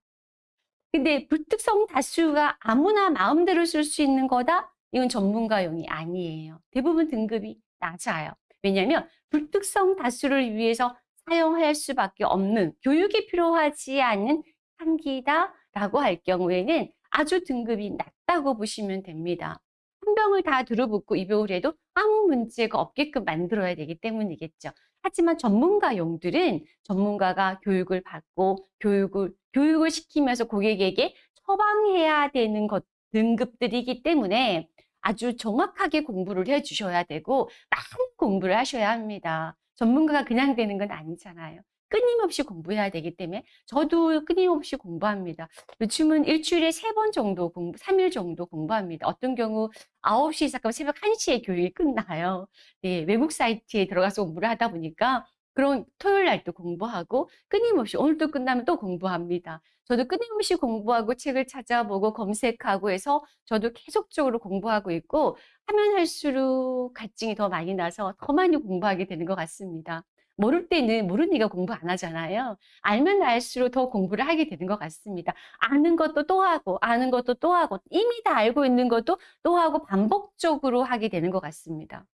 근데 불특정 다수가 아무나 마음대로 쓸 수 있는 거다? 이건 전문가용이 아니에요. 대부분 등급이 낮아요. 왜냐하면 불특성 다수를 위해서 사용할 수밖에 없는 교육이 필요하지 않은 향기다라고 할 경우에는 아주 등급이 낮다고 보시면 됩니다. 한 병을 다 들어붓고 입욕을 해도 아무 문제가 없게끔 만들어야 되기 때문이겠죠. 하지만 전문가용들은 전문가가 교육을 받고 교육을 교육을 시키면서 고객에게 처방해야 되는 것 등급들이기 때문에 아주 정확하게 공부를 해 주셔야 되고 많은 공부를 하셔야 합니다. 전문가가 그냥 되는 건 아니잖아요. 끊임없이 공부해야 되기 때문에 저도 끊임없이 공부합니다. 요즘은 일주일에 세 번 정도 공부, 3일 정도 공부합니다. 어떤 경우 9시 시작하면 새벽 1시에 교육이 끝나요. 네, 외국 사이트에 들어가서 공부를 하다 보니까 그런 토요일 날도 공부하고 끊임없이 오늘도 끝나면 또 공부합니다. 저도 끊임없이 공부하고 책을 찾아보고 검색하고 해서 저도 계속적으로 공부하고 있고 하면 할수록 갈증이 더 많이 나서 더 많이 공부하게 되는 것 같습니다. 모를 때는 모르니까 공부 안 하잖아요. 알면 알수록 더 공부를 하게 되는 것 같습니다. 아는 것도 또 하고, 아는 것도 또 하고, 이미 다 알고 있는 것도 또 하고 반복적으로 하게 되는 것 같습니다.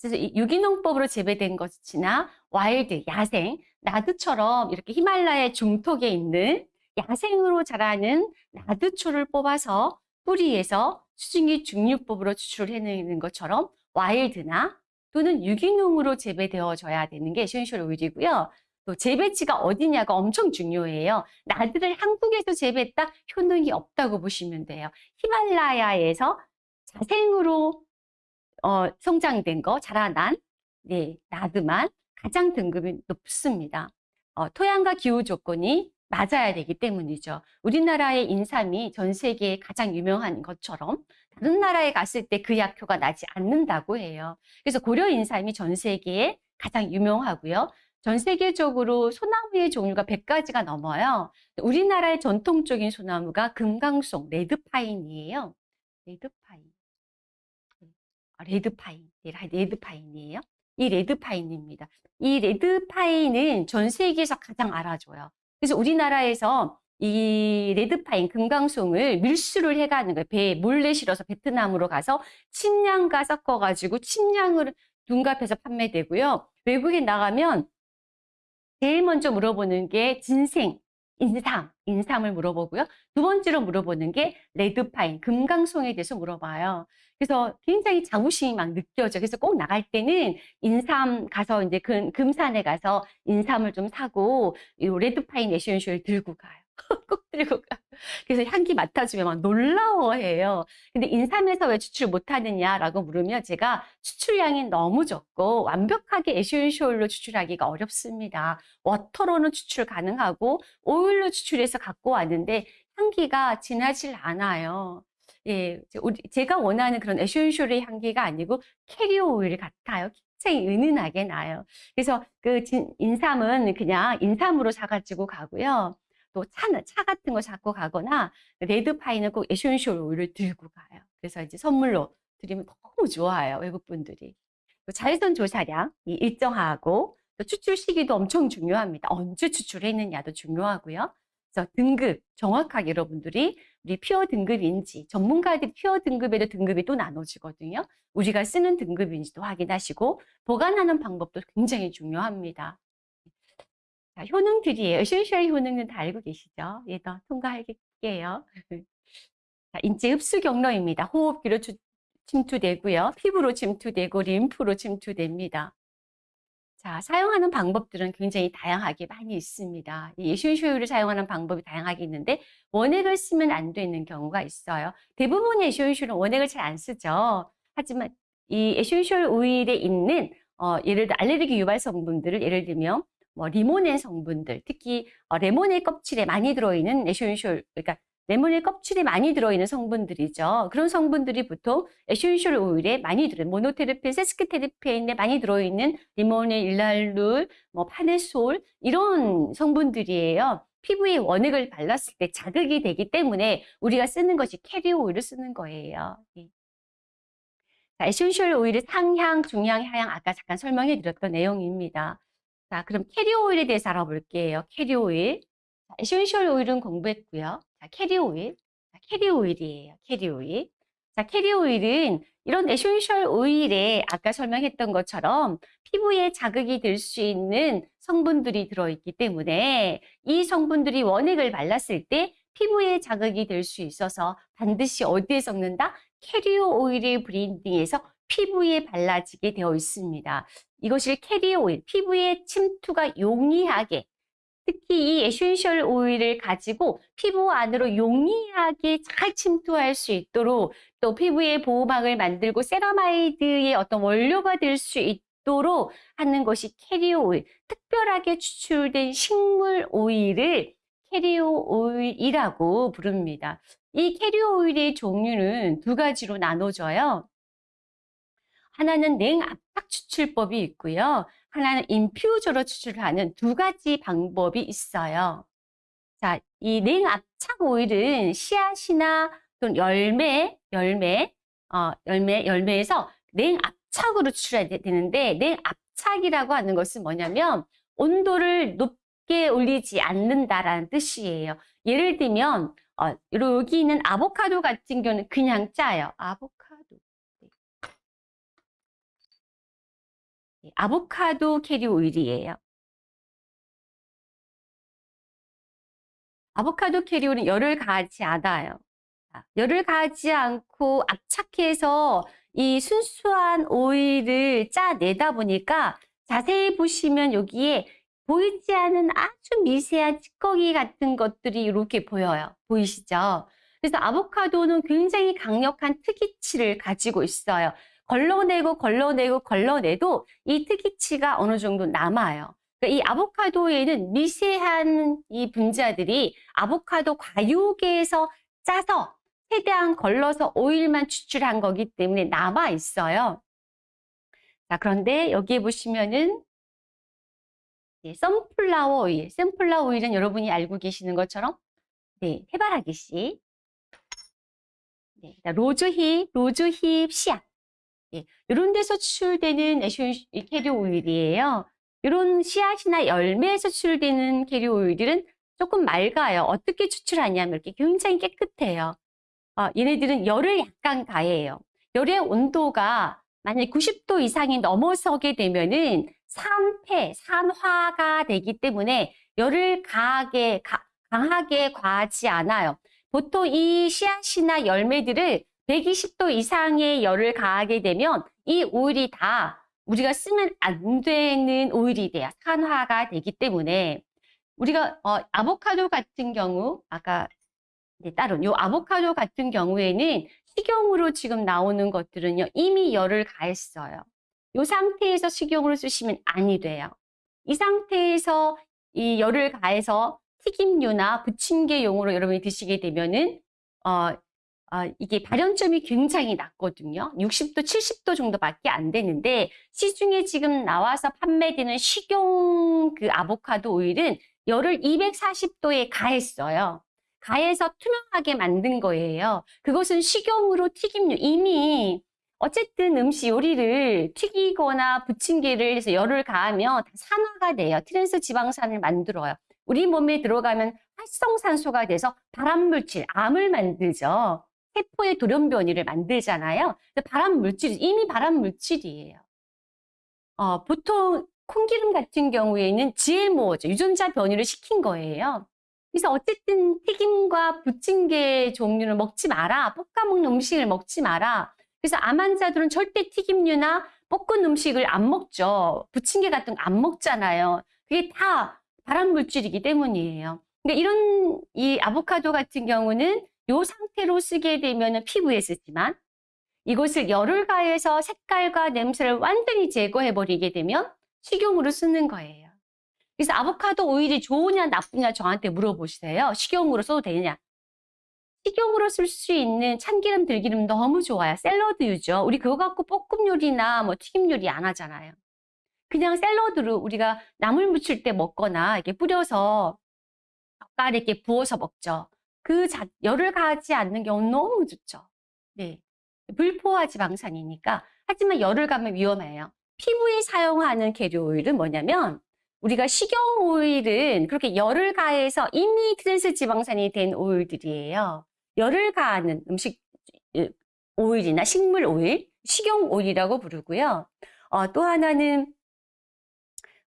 그래서 이 유기농법으로 재배된 것이나 wild, 야생, 나드처럼 이렇게 히말라야 중턱에 있는 야생으로 자라는 나드초를 뽑아서 뿌리에서 수증기 증류법으로 추출해내는 것처럼 wild나 또는 유기농으로 재배되어져야 되는 게 essential oil이고요. 또 재배지가 어디냐가 엄청 중요해요. 나드를 한국에서 재배했다? 효능이 없다고 보시면 돼요. 히말라야에서 자생으로 어, 성장된 거, 자라난 네, 나드만 가장 등급이 높습니다. 어, 토양과 기후 조건이 맞아야 되기 때문이죠. 우리나라의 인삼이 전 세계에 가장 유명한 것처럼 다른 나라에 갔을 때 그 약효가 나지 않는다고 해요. 그래서 고려 인삼이 전 세계에 가장 유명하고요. 전 세계적으로 소나무의 종류가 100가지가 넘어요. 우리나라의 전통적인 소나무가 금강송, 레드파인이에요. 레드파인. 아, 레드파인. 네, 레드파인이에요. 이 레드파인입니다. 이 레드파인은 전 세계에서 가장 알아줘요. 그래서 우리나라에서 이 red pine, 금강송을 밀수를 해가는 거예요. 배에 몰래 실어서 베트남으로 가서 침향과 섞어가지고 침향을 둔갑해서 판매되고요. 외국에 나가면 제일 먼저 물어보는 게 ginseng, 인삼, 인삼을 물어보고요. 두 번째로 물어보는 게 red pine, 금강송에 대해서 물어봐요. 그래서 굉장히 자부심이 막 느껴져. 그래서 꼭 나갈 때는 인삼 가서 이제 금, 금산에 가서 인삼을 좀 사고 이 red pine essential 들고 가요. 꼭 들고 가. 그래서 향기 맡아주면 막 놀라워해요. 근데 인삼에서 왜 추출 못하느냐라고 물으면 제가 추출량이 너무 적고 완벽하게 essential로 추출하기가 어렵습니다. water로는 추출 가능하고 오일로 추출해서 갖고 왔는데 향기가 진하질 않아요. 예, 제가 원하는 그런 essential의 향기가 아니고 캐리어 오일 같아요. 굉장히 은은하게 나요. 그래서 그 진, 인삼은 그냥 인삼으로 사가지고 가고요. 또 차, 차 같은 거 잡고 가거나 red pine은 꼭 essential 오일을 들고 가요. 그래서 이제 선물로 드리면 너무 좋아요. 외국 분들이. 자외선 조사량 이 일정하고 또 추출 시기도 엄청 중요합니다. 언제 추출했느냐도 중요하고요. 그래서 등급 정확하게 여러분들이 우리 pure 등급인지 전문가들이 pure 등급에도 등급이 또 나눠지거든요. 우리가 쓰는 등급인지도 확인하시고 보관하는 방법도 굉장히 중요합니다. 자, 효능들이에요. essential 효능은 다 알고 계시죠? 얘도 예, 통과할게요. 자, 인체 흡수 경로입니다. 호흡기로 주, 침투되고요. 피부로 침투되고 림프로 침투됩니다. 자, 사용하는 방법들은 굉장히 다양하게 많이 있습니다. 이 essential을 사용하는 방법이 다양하게 있는데 원액을 쓰면 안 되는 경우가 있어요. 대부분의 essential은 원액을 잘 안 쓰죠. 하지만 이 essential 오일에 있는 어, 예를 들어 알레르기 유발 성분들을 예를 들면 뭐 리모넨 성분들, 특히 어, 레몬의 껍질에 많이 들어있는 essential, 그러니까 레몬의 껍질에 많이 들어있는 성분들이죠. 그런 성분들이 보통 essential 오일에 많이 들어요. 모노테르펜, 세스퀴테르펜에 많이 들어있는 리모넨, 리날룰, 뭐 파네솔 이런 성분들이에요. 피부에 원액을 발랐을 때 자극이 되기 때문에 우리가 쓰는 것이 캐리어 오일을 쓰는 거예요. 예. 자, essential 오일의 상향, 중향, 하향 아까 잠깐 설명해 드렸던 내용입니다. 자, 그럼 캐리어 오일에 대해서 알아볼게요. 캐리어 오일. 자, essential 오일은 공부했고요. 자, 캐리어 오일. 자, 캐리어 오일이에요. 캐리어 오일. 자, 캐리어 오일은 이런 essential 오일에 아까 설명했던 것처럼 피부에 자극이 될 수 있는 성분들이 들어있기 때문에 이 성분들이 원액을 발랐을 때 피부에 자극이 될 수 있어서 반드시 어디에 섞는다? carrier 오일에 blending해서 피부에 발라지게 되어 있습니다. 이것을 캐리어 오일, 피부에 침투가 용이하게 특히 이 essential 오일을 가지고 피부 안으로 용이하게 잘 침투할 수 있도록 또 피부의 보호막을 만들고 세라마이드의 어떤 원료가 될 수 있도록 하는 것이 캐리어 오일. 특별하게 추출된 식물 오일을 캐리어 오일이라고 부릅니다. 이 캐리어 오일의 종류는 두 가지로 나눠져요. 하나는 냉압착 추출법이 있고요. 하나는 인퓨저로 추출하는 두 가지 방법이 있어요. 자, 이 냉압착 오일은 씨앗이나 또는 열매, 열매, 어, 열매, 열매에서 냉압착으로 추출해야 되는데 냉압착이라고 하는 것은 뭐냐면 온도를 높게 올리지 않는다라는 뜻이에요. 예를 들면 어, 여기 있는 아보카도 같은 경우는 그냥 짜요. 아보카도. 아보카도 캐리 오일이에요. 아보카도 캐리 오일은 열을 가하지 않아요. 열을 가하지 않고 압착해서 이 순수한 오일을 짜내다 보니까 자세히 보시면 여기에 보이지 않은 아주 미세한 찌꺼기 같은 것들이 이렇게 보여요. 보이시죠? 그래서 아보카도는 굉장히 강력한 특이치를 가지고 있어요. 걸러내고 걸러내고 걸러내도 이 특이치가 어느 정도 남아요. 그러니까 이 아보카도에는 미세한 이 분자들이 아보카도 과육에서 짜서 최대한 걸러서 오일만 추출한 거기 때문에 남아 있어요. 자, 그런데 여기에 보시면은 네, sunflower 오일, sunflower 오일은 여러분이 알고 계시는 것처럼 네, 해바라기 씨, 네, rosehip, rosehip 씨앗 예, 이런 데서 추출되는 캐리오 오일이에요. 이런 씨앗이나 열매에서 추출되는 캐리오 오일들은 조금 맑아요. 어떻게 추출하냐면 이렇게 굉장히 깨끗해요. 어, 얘네들은 열을 약간 가해요. 열의 온도가 만약 90도 이상이 넘어서게 되면은 산패, 산화가 되기 때문에 열을 가하게, 가, 강하게 과하지 않아요. 보통 이 씨앗이나 열매들을 120도 이상의 열을 가하게 되면 이 오일이 다 우리가 쓰면 안 되는 오일이 돼요. 산화가 되기 때문에 우리가 어, 아보카도 같은 경우 아까 네, 따로 요 아보카도 같은 경우에는 식용으로 지금 나오는 것들은요 이미 열을 가했어요. 이 상태에서 식용으로 쓰시면 아니 돼요. 이 상태에서 이 열을 가해서 튀김류나 부침개용으로 여러분이 드시게 되면은 어, 아, 이게 발연점이 굉장히 낮거든요. 60도, 70도 정도밖에 안 되는데 시중에 지금 나와서 판매되는 식용 그 아보카도 오일은 열을 240도에 가했어요. 가해서 투명하게 만든 거예요. 그것은 식용으로 튀김류 이미 어쨌든 음식 요리를 튀기거나 부침개를 해서 열을 가하면 산화가 돼요. 트랜스 지방산을 만들어요. 우리 몸에 들어가면 활성산소가 돼서 발암물질, 암을 만들죠. 세포의 돌연변이를 만들잖아요. 발암 물질, 이미 발암 물질이에요. 어, 보통 콩기름 같은 경우에는 GMO죠. 유전자 변이를 시킨 거예요. 그래서 어쨌든 튀김과 부침개 종류를 먹지 마라. 볶아 먹는 음식을 먹지 마라. 그래서 암 환자들은 절대 튀김류나 볶은 음식을 안 먹죠. 부침개 같은 거 안 먹잖아요. 그게 다 발암 물질이기 때문이에요. 그러니까 이런 이 아보카도 같은 경우는 이 상태로 쓰게 되면 피부에 쓰지만 이것을 열을 가해서 색깔과 냄새를 완전히 제거해 버리게 되면 식용으로 쓰는 거예요. 그래서 아보카도 오일이 좋으냐 나쁘냐 저한테 물어보세요. 식용으로 써도 되느냐. 식용으로 쓸 수 있는 참기름, 들기름 너무 좋아요. 샐러드 유죠. 우리 그거 갖고 볶음 요리나 뭐 튀김 요리 안 하잖아요. 그냥 샐러드로 우리가 나물 무칠 때 먹거나 이렇게 뿌려서 젓갈에 이렇게 부어서 먹죠. 그 자, 열을 가하지 않는 경우는 너무 좋죠. 네. 불포화 지방산이니까. 하지만 열을 가하면 위험해요. 피부에 사용하는 계류 오일은 뭐냐면 우리가 식용 오일은 그렇게 열을 가해서 이미 트랜스 지방산이 된 오일들이에요. 열을 가하는 음식 오일이나 식물 오일, 식용 오일이라고 부르고요. 어, 또 하나는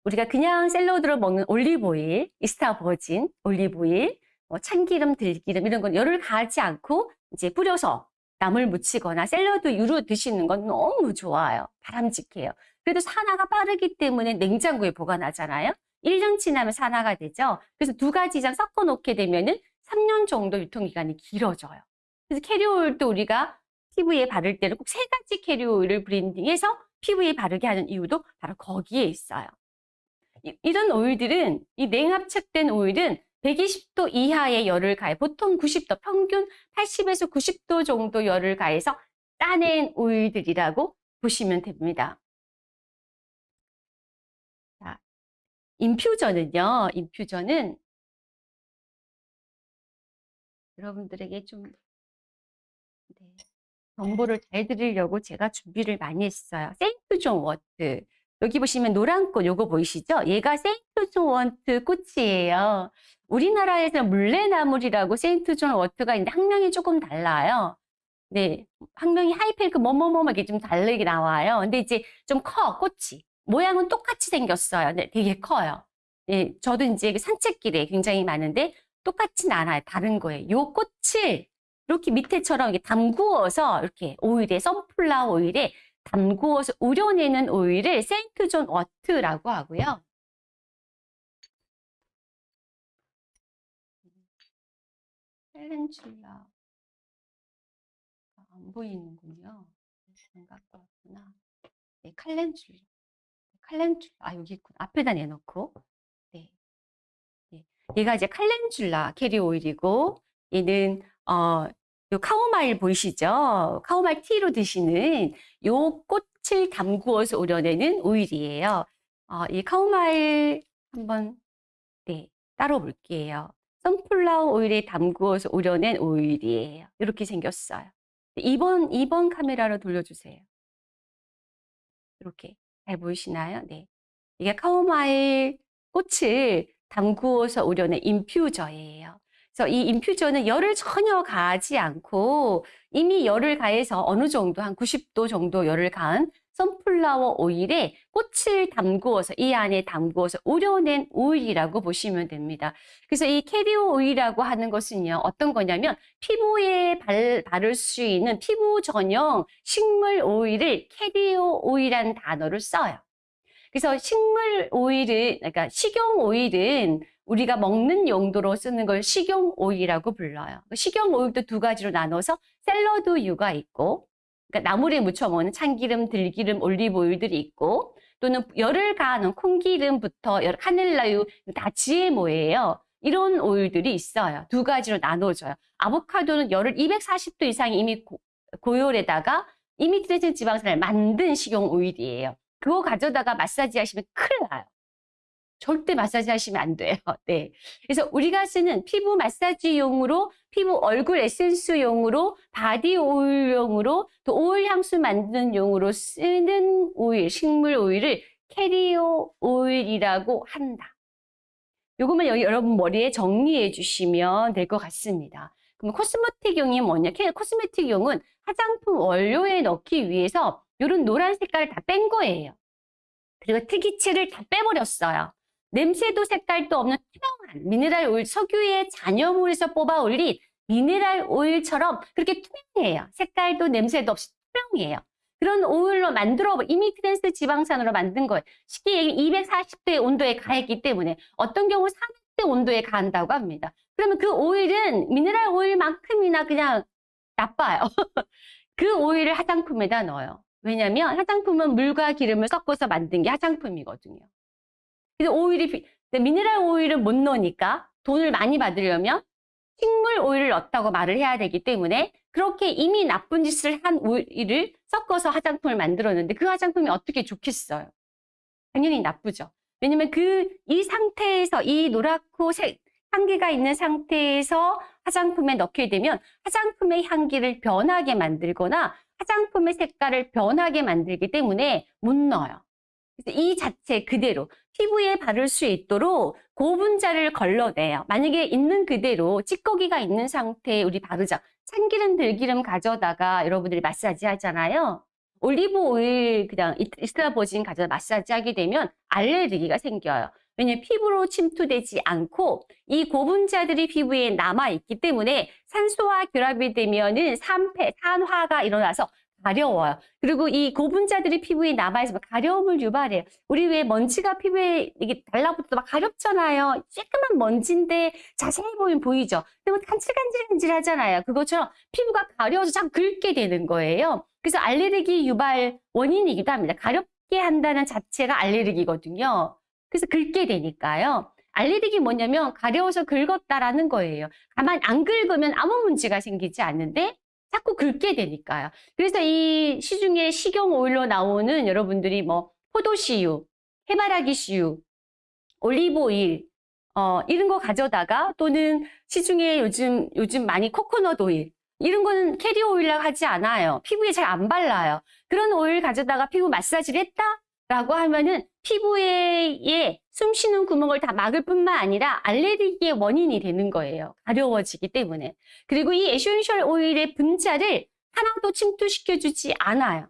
우리가 그냥 샐러드로 먹는 올리브 오일, extra virgin 올리브 오일, 뭐 참기름, 들기름 이런 건 열을 가하지 않고 이제 뿌려서 나물 무치거나 샐러드 유로 드시는 건 너무 좋아요. 바람직해요. 그래도 산화가 빠르기 때문에 냉장고에 보관하잖아요. 1년 지나면 산화가 되죠. 그래서 두 가지 이상 섞어 놓게 되면 은 3년 정도 유통기간이 길어져요. 그래서 캐리오일도 우리가 피부에 바를 때는 꼭 세 가지 캐리오일을 브랜딩해서 피부에 바르게 하는 이유도 바로 거기에 있어요. 이, 이런 오일들은 이 냉압착된 오일은 120도 이하의 열을 가해 보통 90도 평균 80에서 90도 정도 열을 가해서 짜낸 오일들이라고 보시면 됩니다. 자, infuser는요. infuser는 여러분들에게 좀 네, 정보를 잘 드리려고 제가 준비를 많이 했어요. Saint John wort. 여기 보시면 노란 꽃 요거 보이시죠? 얘가 Saint John wort 꽃이에요. 우리나라에서 물레나물이라고 Saint John wort가 있는데 학명이 조금 달라요. 네, 학명이 Hyperic 뭐뭐뭐 이렇게 좀 다르게 나와요. 근데 이제 좀 커, 꽃이. 모양은 똑같이 생겼어요. 네, 되게 커요. 네, 저도 이제 산책길에 굉장히 많은데 똑같진 않아요. 다른 거예요. 요 꽃을 이렇게 밑에처럼 이렇게 담구어서 이렇게 오일에 sunflower 오일에 담구어서 우려내는 오일을 St. John's Wort라고 하고요. calendula 안 보이는군요. 안 갖고 왔구나. 네, calendula. calendula. 아, 여기 있구나. 앞에다 내놓고. 네. 네. 얘가 이제 calendula carrier 오일이고, 얘는, 어, 요 카오마일 보이시죠? 카오마일 티로 드시는 요 꽃을 담구어서 우려내는 오일이에요. 어, 이 카오마일 한번, 네, 따로 볼게요. 선플라워 오일에 담구어서 우려낸 오일이에요. 이렇게 생겼어요. 2번, 2번 카메라로 돌려주세요. 이렇게. 잘 보이시나요? 네. 이게 카오마일 꽃을 담구어서 우려낸 인퓨저예요. 그래서 이 infused는 열을 전혀 가하지 않고 이미 열을 가해서 어느 정도 한 90도 정도 열을 가한 sunflower 오일에 꽃을 담구어서 이 안에 담구어서 우려낸 오일이라고 보시면 됩니다. 그래서 이 캐리오 오일이라고 하는 것은요. 어떤 거냐면 피부에 발, 바를 수 있는 피부 전용 식물 오일을 캐리오 오일이라는 단어를 써요. 그래서 식물 오일은 그러니까 식용 오일은 우리가 먹는 용도로 쓰는 걸 식용 오일이라고 불러요. 식용 오일도 두 가지로 나눠서 샐러드유가 있고 그러니까 나물에 무쳐 먹는 참기름, 들기름, 올리브 오일들이 있고 또는 열을 가하는 콩기름부터 하늘라유 다 GMO예요. 이런 오일들이 있어요. 두 가지로 나눠져요. 아보카도는 열을 240도 이상이 이미 고, 고열에다가 이미 트레진 지방산을 만든 식용 오일이에요. 그거 가져다가 마사지 하시면 큰일 나요. 절대 마사지 하시면 안 돼요. 네. 그래서 우리가 쓰는 피부 마사지용으로, 피부 얼굴 에센스용으로, 바디 오일용으로, 또 오일 향수 만드는 용으로 쓰는 오일, 식물 오일을 캐리오 오일이라고 한다. 요것만 여기 여러분 머리에 정리해 주시면 될 것 같습니다. 그럼 cosmetic용이 뭐냐? cosmetic용은 화장품 원료에 넣기 위해서 이런 노란 색깔을 다 뺀 거예요. 그리고 특이치를 다 빼버렸어요. 냄새도 색깔도 없는 투명한 미네랄 오일, 석유의 잔여물에서 뽑아 올린 미네랄 오일처럼 그렇게 투명해요. 색깔도 냄새도 없이 투명해요. 그런 오일로 만들어 이미 트랜스 지방산으로 만든 거예요. 쉽게 얘기 240도의 온도에 가했기 때문에 어떤 경우 300대 온도에 가한다고 합니다. 그러면 그 오일은 미네랄 오일만큼이나 그냥 나빠요. 그 오일을 화장품에다 넣어요. 왜냐하면 화장품은 물과 기름을 섞어서 만든 게 화장품이거든요. 근데 오일이 미네랄 오일은 못 넣으니까 돈을 많이 받으려면 식물 오일을 넣었다고 말을 해야 되기 때문에 그렇게 이미 나쁜 짓을 한 오일을 섞어서 화장품을 만들었는데 그 화장품이 어떻게 좋겠어요? 당연히 나쁘죠. 왜냐면 그 이 상태에서 이 노랗고 색, 향기가 있는 상태에서 화장품에 넣게 되면 화장품의 향기를 변하게 만들거나 화장품의 색깔을 변하게 만들기 때문에 못 넣어요. 이 자체 그대로 피부에 바를 수 있도록 고분자를 걸러내요. 만약에 있는 그대로 찌꺼기가 있는 상태에 우리 바르자. 참기름, 들기름 가져다가 여러분들이 마사지 하잖아요. 올리브 오일 그냥 extra virgin 가져다 마사지 하게 되면 알레르기가 생겨요. 왜냐면 피부로 침투되지 않고 이 고분자들이 피부에 남아있기 때문에 산소와 결합이 되면은 산패, 산화가 일어나서 가려워요. 그리고 이 고분자들이 피부에 남아있으면 가려움을 유발해요. 우리 왜 먼지가 피부에 이게 달라붙어도 막 가렵잖아요. 쬐끄만 먼지인데 자세히 보면 보이죠? 근데 뭐 간질간질간질 하잖아요. 그것처럼 피부가 가려워서 자꾸 긁게 되는 거예요. 그래서 알레르기 유발 원인이기도 합니다. 가렵게 한다는 자체가 알레르기거든요. 그래서 긁게 되니까요. 알레르기 뭐냐면 가려워서 긁었다라는 거예요. 가만 안 긁으면 아무 문제가 생기지 않는데 자꾸 긁게 되니까요. 그래서 이 시중에 식용 오일로 나오는 여러분들이 뭐 포도씨유, 해바라기씨유, 올리브 오일 어, 이런 거 가져다가 또는 시중에 요즘 요즘 많이 코코넛 오일 이런 거는 캐리어 오일이라고 하지 않아요. 피부에 잘 안 발라요. 그런 오일 가져다가 피부 마사지를 했다? 라고 하면은 피부에 숨 쉬는 구멍을 다 막을 뿐만 아니라 알레르기의 원인이 되는 거예요. 가려워지기 때문에. 그리고 이 essential 오일의 분자를 하나도 침투시켜주지 않아요.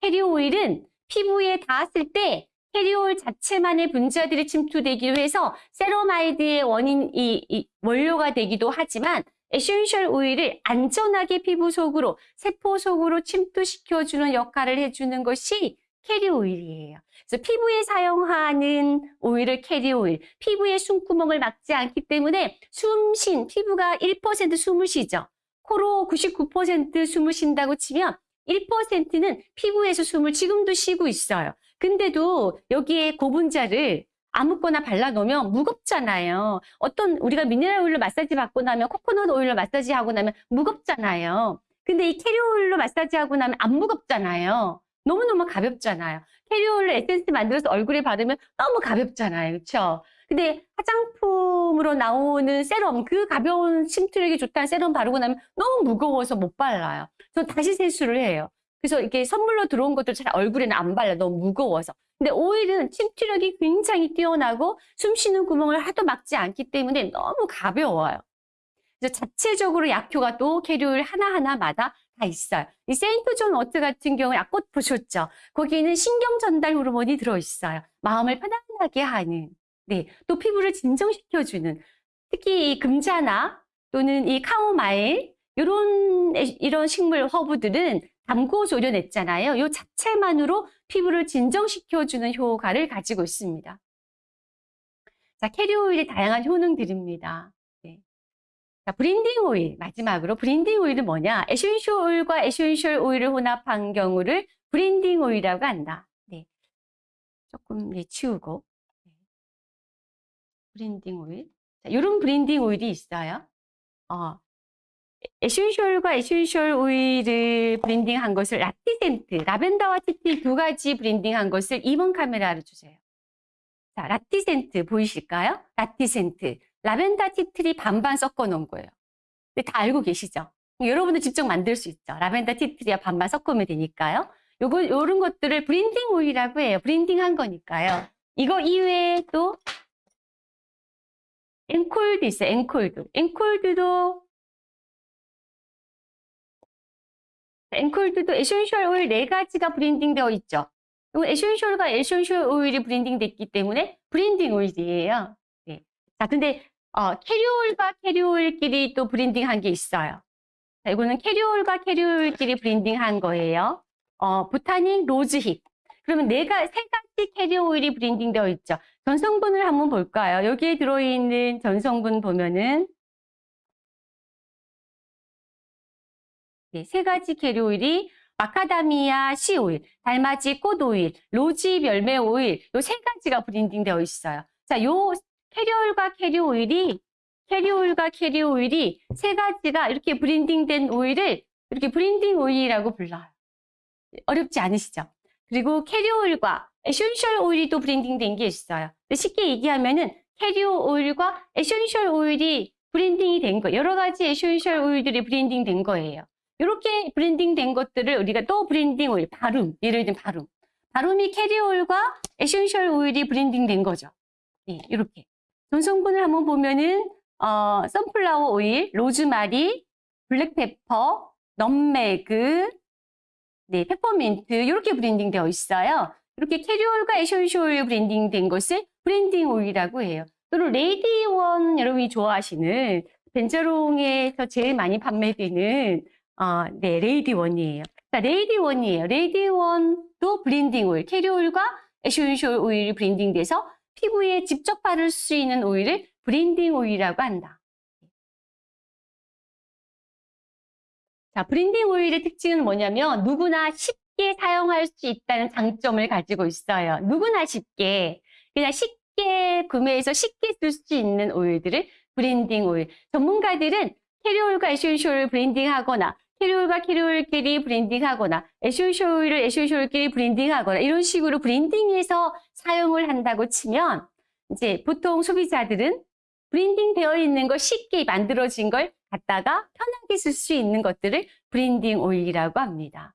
캐리어 오일은 피부에 닿았을 때 캐리올 자체만의 분자들이 침투되기도 해서 세라마이드의 원인, 이, 이 원료가 되기도 하지만 essential 오일을 안전하게 피부 속으로, 세포 속으로 침투시켜주는 역할을 해주는 것이 캐리 오일이에요. 그래서 피부에 사용하는 오일을 캐리 오일, 피부의 숨구멍을 막지 않기 때문에 숨쉰 피부가 1% 숨을 쉬죠. 코로 99% 숨을 쉰다고 치면 1%는 피부에서 숨을 지금도 쉬고 있어요. 근데도 여기에 고분자를 아무거나 발라놓으면 무겁잖아요. 어떤 우리가 미네랄 오일로 마사지 받고 나면 코코넛 오일로 마사지 하고 나면 무겁잖아요. 근데 이 캐리 오일로 마사지 하고 나면 안 무겁잖아요. 너무너무 가볍잖아요. 캐리올로 에센스 만들어서 얼굴에 바르면 너무 가볍잖아요. 그렇죠? 근데 화장품으로 나오는 세럼, 그 가벼운 침투력이 좋다는 세럼 바르고 나면 너무 무거워서 못 발라요. 전 다시 세수를 해요. 그래서 이렇게 선물로 들어온 것들 잘 얼굴에는 안 발라. 너무 무거워서. 근데 오일은 침투력이 굉장히 뛰어나고 숨 쉬는 구멍을 하도 막지 않기 때문에 너무 가벼워요. 그래서 자체적으로 약효가 또 캐리올 하나하나마다 다 있어요. 이 St. John's Wort 같은 경우에 약꽃 보셨죠? 거기에는 신경 전달 호르몬이 들어있어요. 마음을 편안하게 하는, 네, 또 피부를 진정시켜주는, 특히 이 금잔화나 또는 이 카모마일 이런 이런 식물 허브들은 담고 조련했잖아요. 이 자체만으로 피부를 진정시켜주는 효과를 가지고 있습니다. 자, 캐리 오일의 다양한 효능들입니다. 자, blending 오일. 마지막으로 blending 오일은 뭐냐? essential 오일과 essential 오일을 혼합한 경우를 blending 오일이라고 한다. 네. 조금 네, 치우고. 네. blending 오일. 자, 이런 blending 오일이 있어요. 어, essential과 essential 오일을 blending한 것을 라티센트, 라벤더와 tea tree 두 가지 blending한 것을 2번 카메라로 주세요. 자, 라티센트 보이실까요? 라티센트. 라벤더 tea tree 반반 섞어 놓은 거예요. 근데 다 알고 계시죠? 여러분도 직접 만들 수 있죠. 라벤더 tea tree와 반반 섞으면 되니까요. 요거, 요런 것들을 blending 오일이라고 해요. blending 한 거니까요. 이거 이외에 또 앵콜드 있어요. 앵콜드. 앵콜드도 앵콜드도 essential 오일 네 가지가 blending 되어 있죠. 이 essential과 essential 오일이 blending 됐기 때문에 blending 오일이에요. 네. 자, 근데 어, 캐리올과 캐리올끼리 또 브랜딩한 게 있어요. 자, 이거는 캐리올과 캐리올끼리 브랜딩한 거예요. 어, botanic rosehip. 그러면 얘가 세 가지 carrier oil이 blending 되어 있죠. 전성분을 한번 볼까요? 여기에 들어있는 전성분 보면은 네, 세 가지 carrier oil이 마카다미아 씨 오일, 달맞이 꽃 오일, 로즈힙 열매 오일 요 세 가지가 blending 되어 있어요. 자, 요 캐리올과 캐리오 오일이 캐리오일과 캐리오 오일이 세 가지가 이렇게 blending된 오일을 이렇게 blending oil이라고 불러요. 어렵지 않으시죠? 그리고 캐리오일과 에센셜 오일이 또 브랜딩된 게 있어요. 쉽게 얘기하면 은 carrier oil과 essential oil이 blending이 된 거, 여러 가지 essential oil들이 blending 된 거예요. 이렇게 blending 된 것들을 우리가 또 blending oil, 바룸, 예를 들면 바룸. 바룸이 carrier oil과 essential oil이 blending 된 거죠. 네, 이렇게. 전성분을 한번 보면은, 어, sunflower oil, 로즈마리, black pepper, nutmeg, 네, 페퍼민트, 이렇게 blending 되어 있어요. 이렇게 carrier oil과 오일 blending 된 것을 blending oil이라고 해요. 또는 레이디원 여러분이 좋아하시는 벤저롱에서 제일 많이 판매되는 어, 네, 레이디원이에요. 자, 레이디원이에요. 레이디원도 blending oil, carrier oil과 essential oil이 blending돼서 피부에 직접 바를 수 있는 오일을 blending oil이라고 한다. 자, blending oil의 특징은 뭐냐면 누구나 쉽게 사용할 수 있다는 장점을 가지고 있어요. 누구나 쉽게. 그냥 쉽게 구매해서 쉽게 쓸 수 있는 오일들을 브랜딩 오일. 전문가들은 캐리올과 에센셜 브랜딩하거나 캐리올과 캐리올끼리 브랜딩하거나 에센셜 오일을 에센셜끼리 브랜딩하거나 이런 식으로 blending해서 사용을 한다고 치면 이제 보통 소비자들은 blending 되어 있는 걸 쉽게 만들어진 걸 갖다가 편하게 쓸 수 있는 것들을 blending oil이라고 합니다.